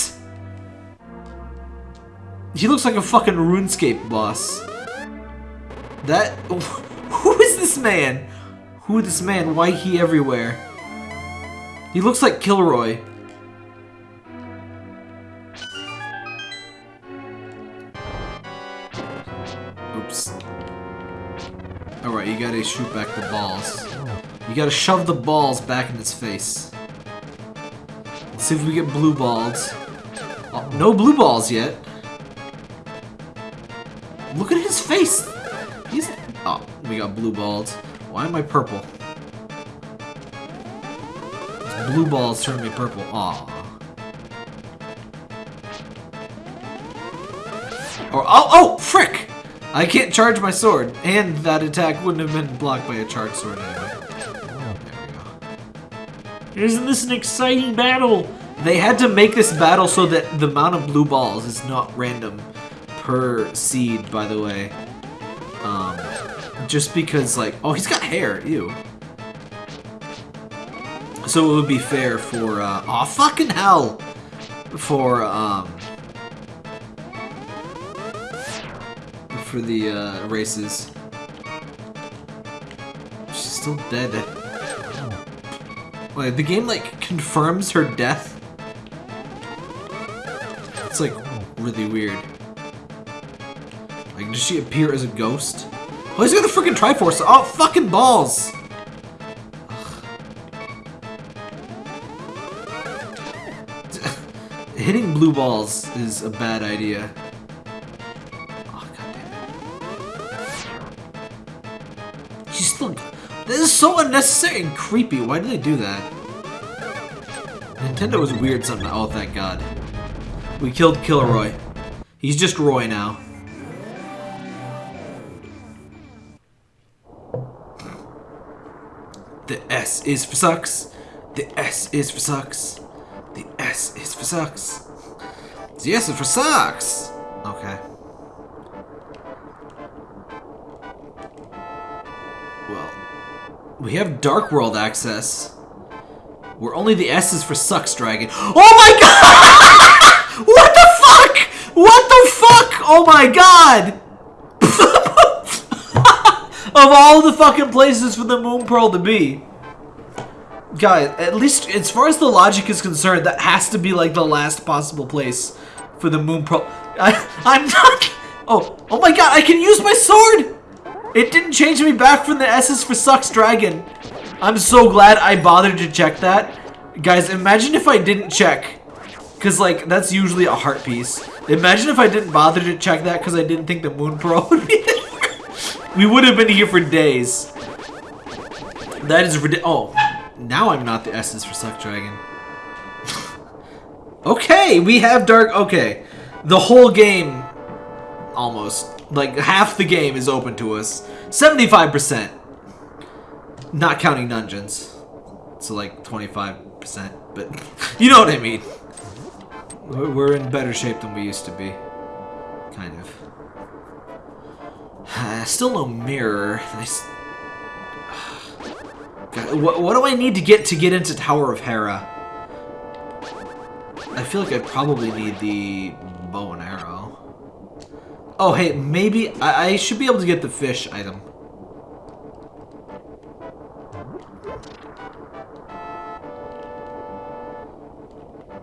He looks like a fucking RuneScape boss. That... [laughs] Who is this man? Who this man? Why he everywhere? He looks like Kilroy. Oops. Alright, you gotta shoot back the balls. You gotta shove the balls back in its face. Let's see if we get blue balls. Oh, no blue balls yet. Look at his face! He's... Oh, we got blue balls. Why am I purple? Blue balls turn me purple. Aw. Or oh oh frick! I can't charge my sword, and that attack wouldn't have been blocked by a charged sword anyway. Go. Isn't this an exciting battle? They had to make this battle so that the amount of blue balls is not random per seed, by the way. Um, just because, like, oh, he's got hair, ew. So it would be fair for, uh, oh, fucking hell! For, um, for the, uh, races. She's still dead. Wait, the game, like, confirms her death? It's, like, really weird. Like, does she appear as a ghost? Oh, he's got the freaking Triforce! Oh, fucking balls! [laughs] Hitting blue balls is a bad idea. Oh. She's still... This is so unnecessary and creepy. Why did they do that? Nintendo was weird sometimes. Oh, thank god. We killed Kilroy. He's just Roy now. Is for sucks. The S is for sucks. The S is for sucks. The S is for sucks. Okay. Well, we have Dark World access. Where only the S is for sucks, Dragon. Oh my god! [laughs] what the fuck? What the fuck? Oh my god! [laughs] of all the fucking places for the Moon Pearl to be. Guys, at least as far as the logic is concerned, that has to be like the last possible place for the Moon Pearl. [laughs] I, I'm not. Oh, oh my god! I can use my sword. It didn't change me back from the S's for sucks dragon. I'm so glad I bothered to check that. Guys, imagine if I didn't check. Because, like, that's usually a heart piece. Imagine if I didn't bother to check that because I didn't think the Moon Pearl [laughs] would be there. We would have been here for days. That is ridiculous. Oh, now I'm not the S's for Suck Dragon. [laughs] okay, we have Dark... Okay. The whole game, almost, like half the game is open to us. 75%. Not counting dungeons. So like 25%, but [laughs] you know what I mean. We're we're in better shape than we used to be. Kind of. [sighs] Still no mirror. What, what do I need to get to get into Tower of Hera? I feel like I probably need the bow and arrow. Oh, hey, maybe I, I should be able to get the fish item.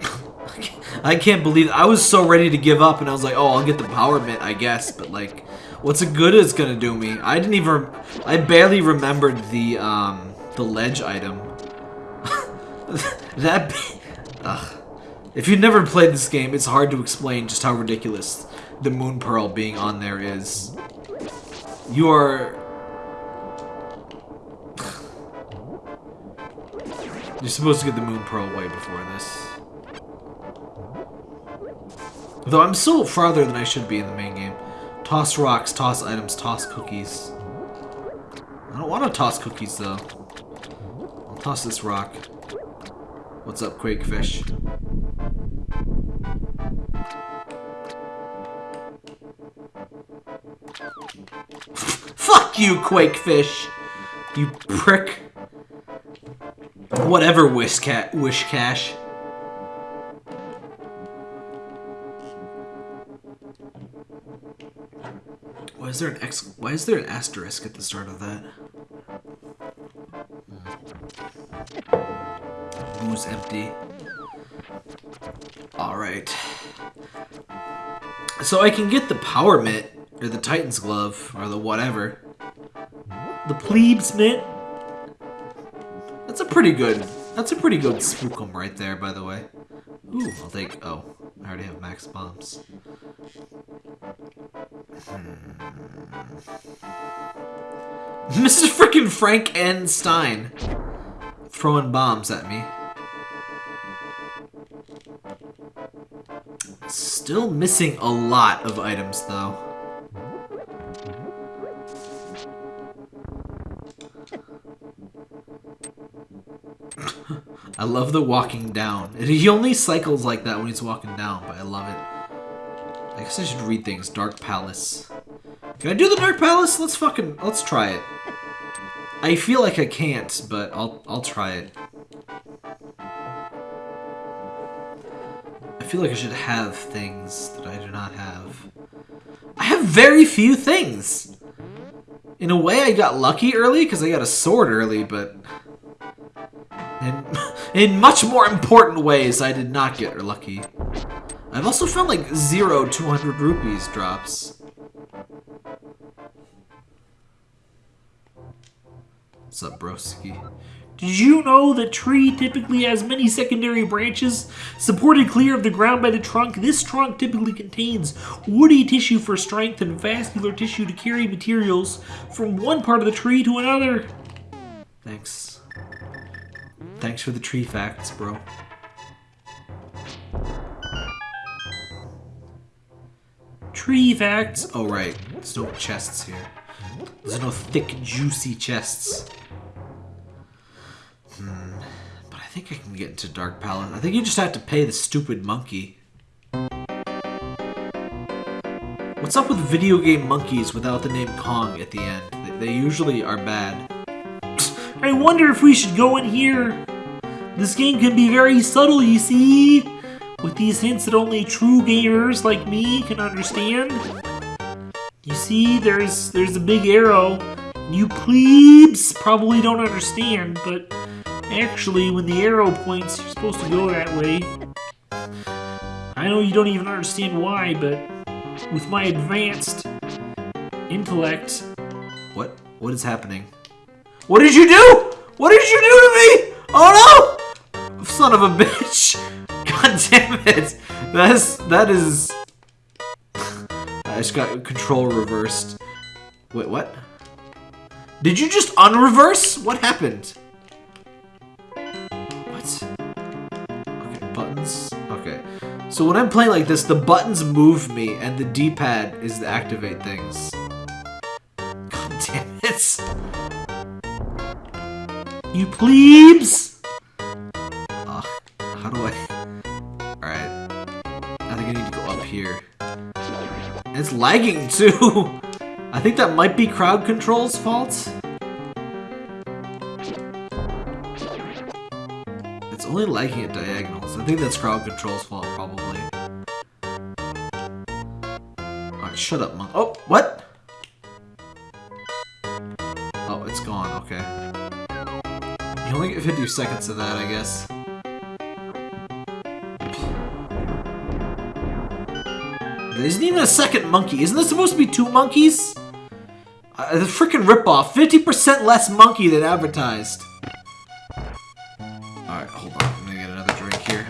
[laughs] I can't believe I was so ready to give up and I was like, oh, I'll get the power mitt, I guess, but like, what's it good it's gonna do me? I didn't even, I barely remembered the, um, the ledge item. [laughs] that, ugh. If you've never played this game, it's hard to explain just how ridiculous the Moon Pearl being on there is. You are... You're supposed to get the Moon Pearl way before this. Though I'm still farther than I should be in the main game. Toss rocks, toss items, toss cookies. I don't want to toss cookies though. Toss this rock. What's up, Quakefish? Fuck you, Quakefish! You prick. Whatever, Wish Cash. Why is there an X? Why is there an asterisk at the start of that? Who's empty? All right. So I can get the power mitt or the Titan's glove or the whatever. The plebes mitt. That's a pretty good. That's a pretty good spookum right there, by the way. Ooh, I'll take. Oh, I already have max bombs. Hmm. [laughs] Mrs. freaking Frank N. Stein throwing bombs at me. Still missing a lot of items, though. [laughs] I love the walking down. He only cycles like that when he's walking down, but I love it. I guess I should read things. Dark Palace. Can I do the Dark Palace? Let's fucking... Let's try it. I feel like I can't, but I'll I'll try it. I feel like I should have things that I do not have. I have very few things. In a way, I got lucky early because I got a sword early, but in, [laughs] in much more important ways, I did not get lucky. I've also found like zero 200 rupees drops. What's up, broski? Did you know that tree typically has many secondary branches supported clear of the ground by the trunk? This trunk typically contains woody tissue for strength and vascular tissue to carry materials from one part of the tree to another. Thanks. Thanks for the tree facts, bro. Tree facts. Oh, right. There's no chests here. There's no thick, juicy chests. But I think I can get into Dark Palace. I think you just have to pay the stupid monkey. What's up with video game monkeys without the name Kong at the end? They, they usually are bad. [laughs] I wonder if we should go in here. This game can be very subtle, you see, with these hints that only true gamers like me can understand. You see, there's there's a big arrow. You plebes probably don't understand, but actually, when the arrow points, you're supposed to go that way. I know you don't even understand why, but with my advanced intellect, What? What is happening? What did you do? What did you do to me? Oh no! Son of a bitch! [laughs] God damn it! That's that is. I just got control reversed. Wait, what? Did you just unreverse? What happened? So when I'm playing like this, the buttons move me, and the D-pad is to activate things. God damn it! you plebes! Ugh, how do I? Alright. I think I need to go up here. It's lagging too! [laughs] I think that might be crowd control's fault. It's only lagging at diagonals. I think that's crowd control's fault, probably. Alright, shut up, monk. Oh, what? Oh, it's gone, okay. You only get 50 seconds of that, I guess. There isn't even a second monkey. Isn't there supposed to be two monkeys? Uh, the freaking ripoff. 50% less monkey than advertised. Alright, hold on. I'm gonna get another drink here.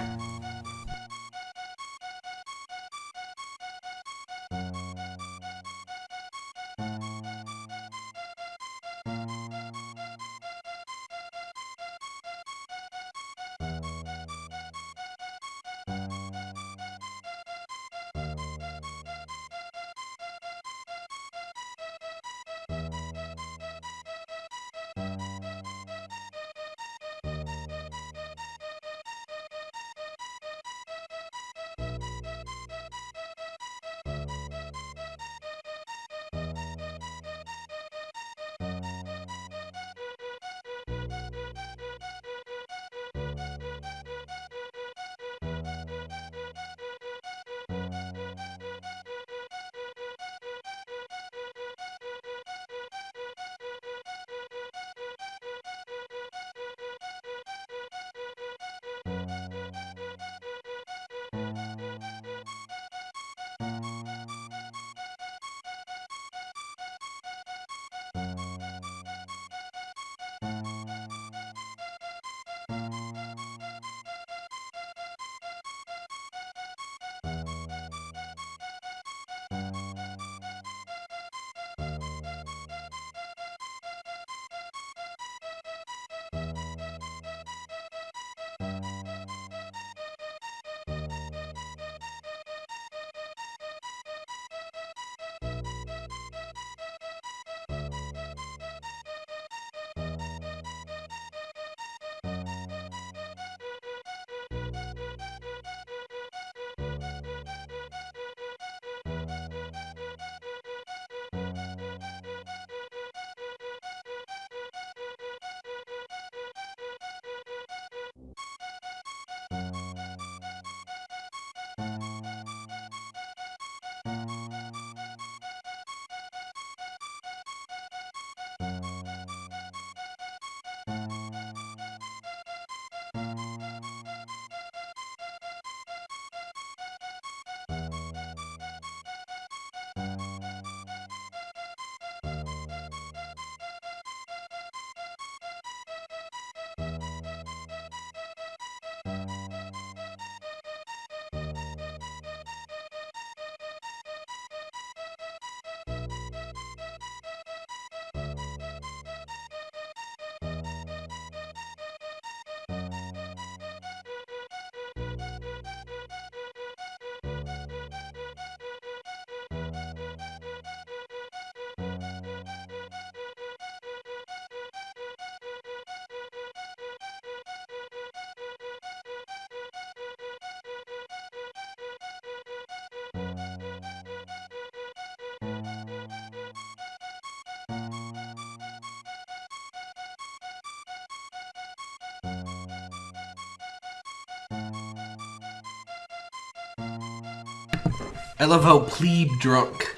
I love how plebe drunk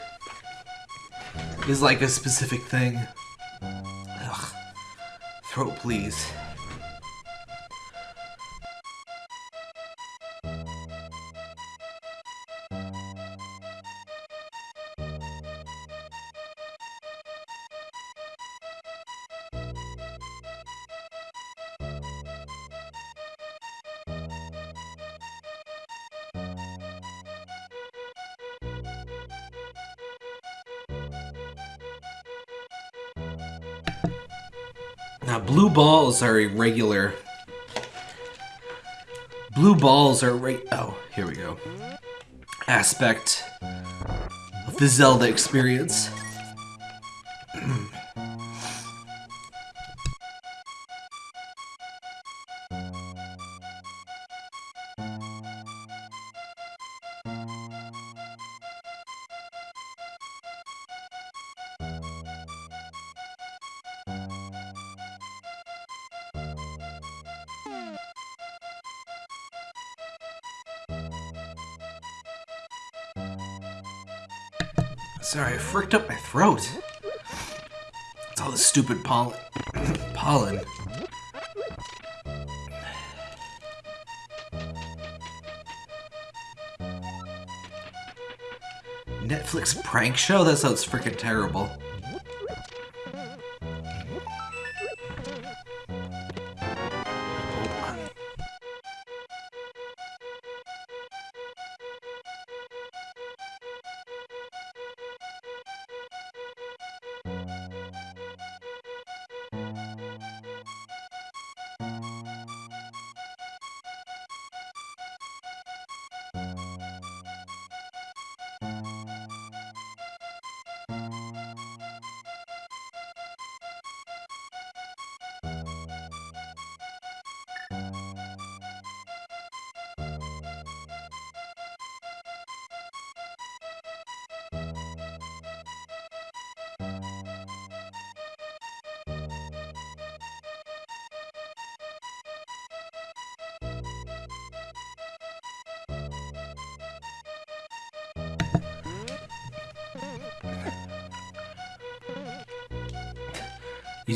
is like a specific thing. Ugh. Throat, please. Balls are irregular. Blue balls are right. Oh, here we go. Aspect of the Zelda experience. Throat. It's all the stupid pollen. pollen. Netflix prank show? That sounds freaking terrible.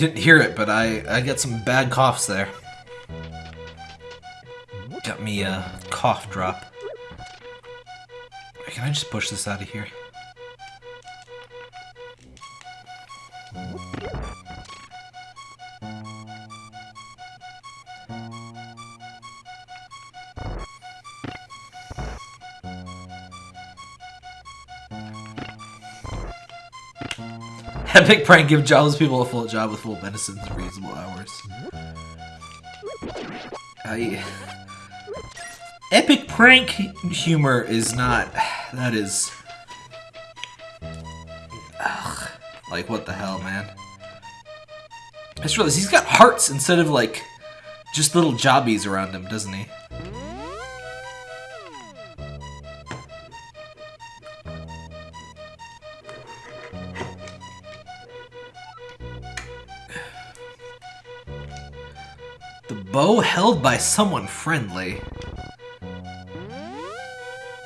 Didn't hear it, but I I got some bad coughs there. Got me a cough drop. Can I just push this out of here? Epic prank give jobless people a full job with full benefits and reasonable hours. Epic prank humor is not... That is... Ugh. Like, what the hell, man? I just realized he's got hearts instead of, like, just little jobbies around him, doesn't he? Bow held by someone friendly.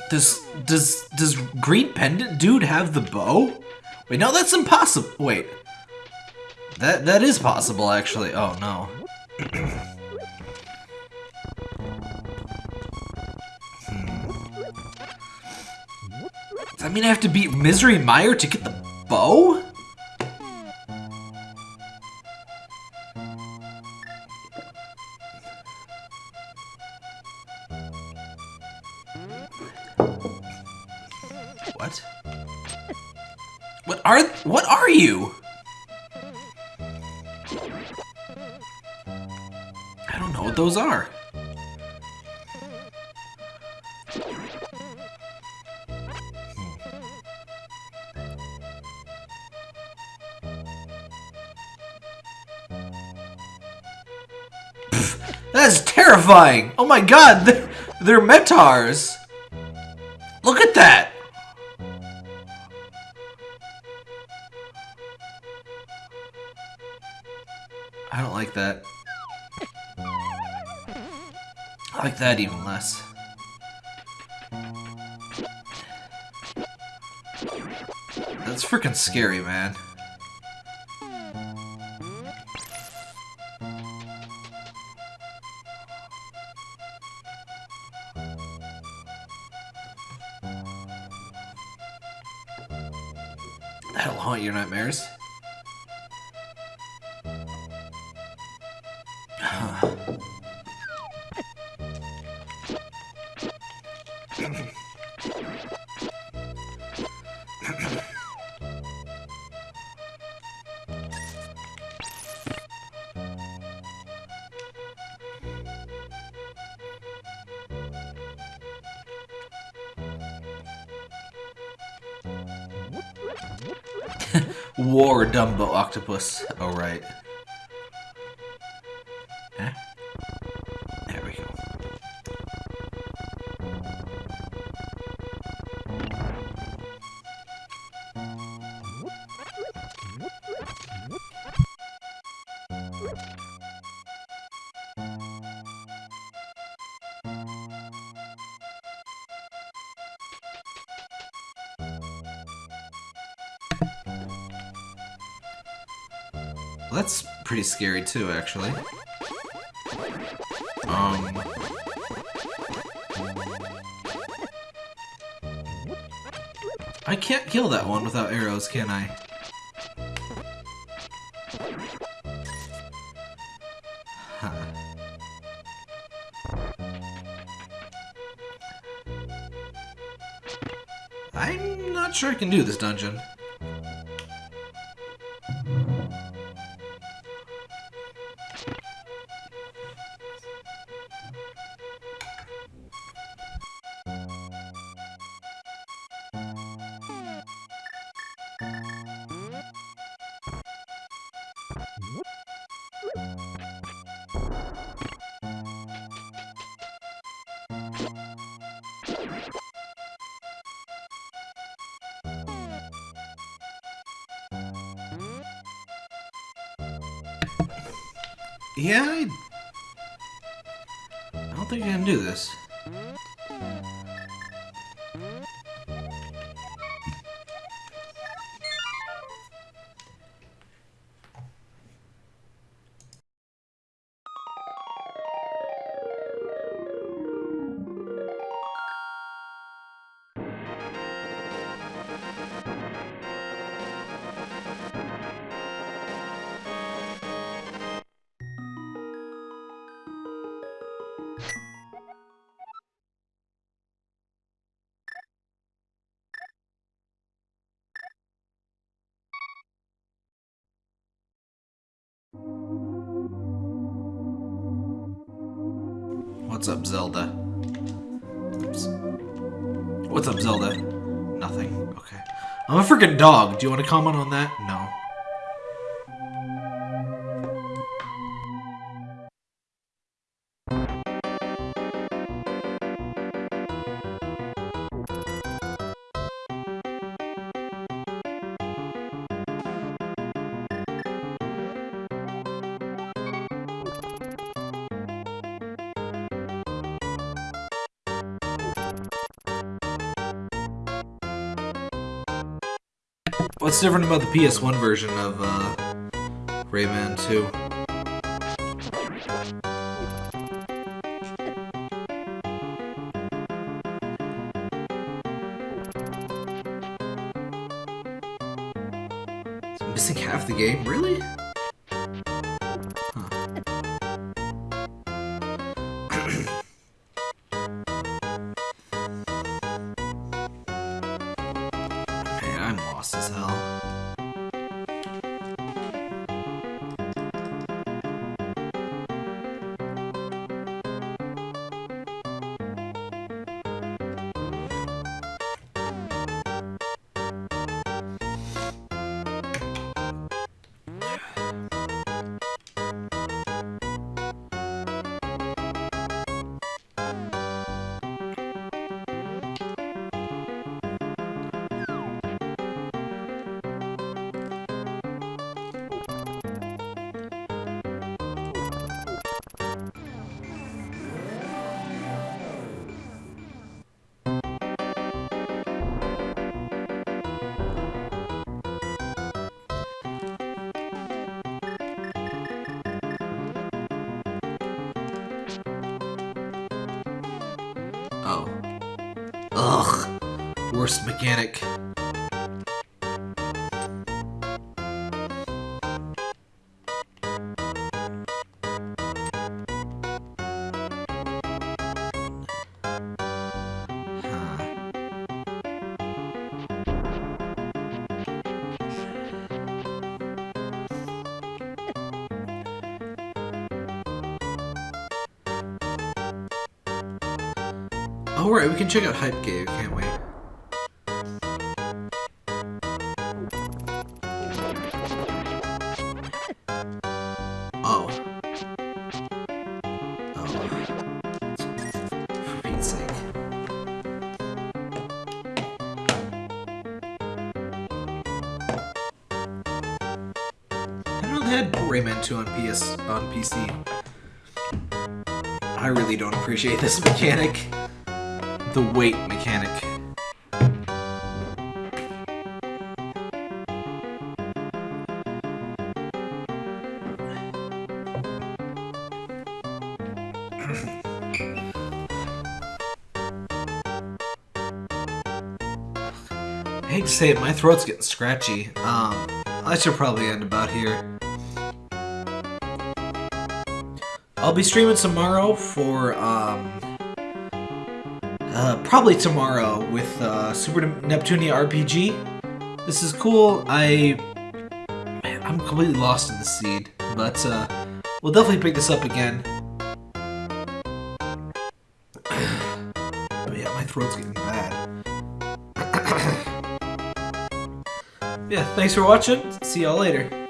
Does does does Green Pendant dude have the bow? Wait, no, that's impossible. Wait. That that is possible actually. Oh no. Hmm. Does that mean I have to beat Misery Mire to get the bow? terrifying! Oh my god, they're, they're metars! Look at that! I don't like that. I like that even less. That's freaking scary, man. That's pretty scary too, actually. Um. I can't kill that one without arrows, can I? Huh. I'm not sure I can do this dungeon. Zelda? Oops. What's up, Zelda? Nothing. Okay. I'm a freaking dog. Do you want to comment on that? What's different about the PS1 version of uh, Rayman 2? It's missing half the game? Really? Ugh. Worst mechanic. Huh. Oh, right, we can check out Hype Cave, appreciate this mechanic. The weight mechanic. I hate to say it, my throat's getting scratchy. Um, I should probably end about here. I'll be streaming tomorrow for probably tomorrow with uh, Super Neptunia RPG. This is cool. I man, I'm completely lost in the seed, but uh, we'll definitely pick this up again. But [clears throat] yeah, my throat's getting bad. [clears throat] yeah, thanks for watching. See y'all later.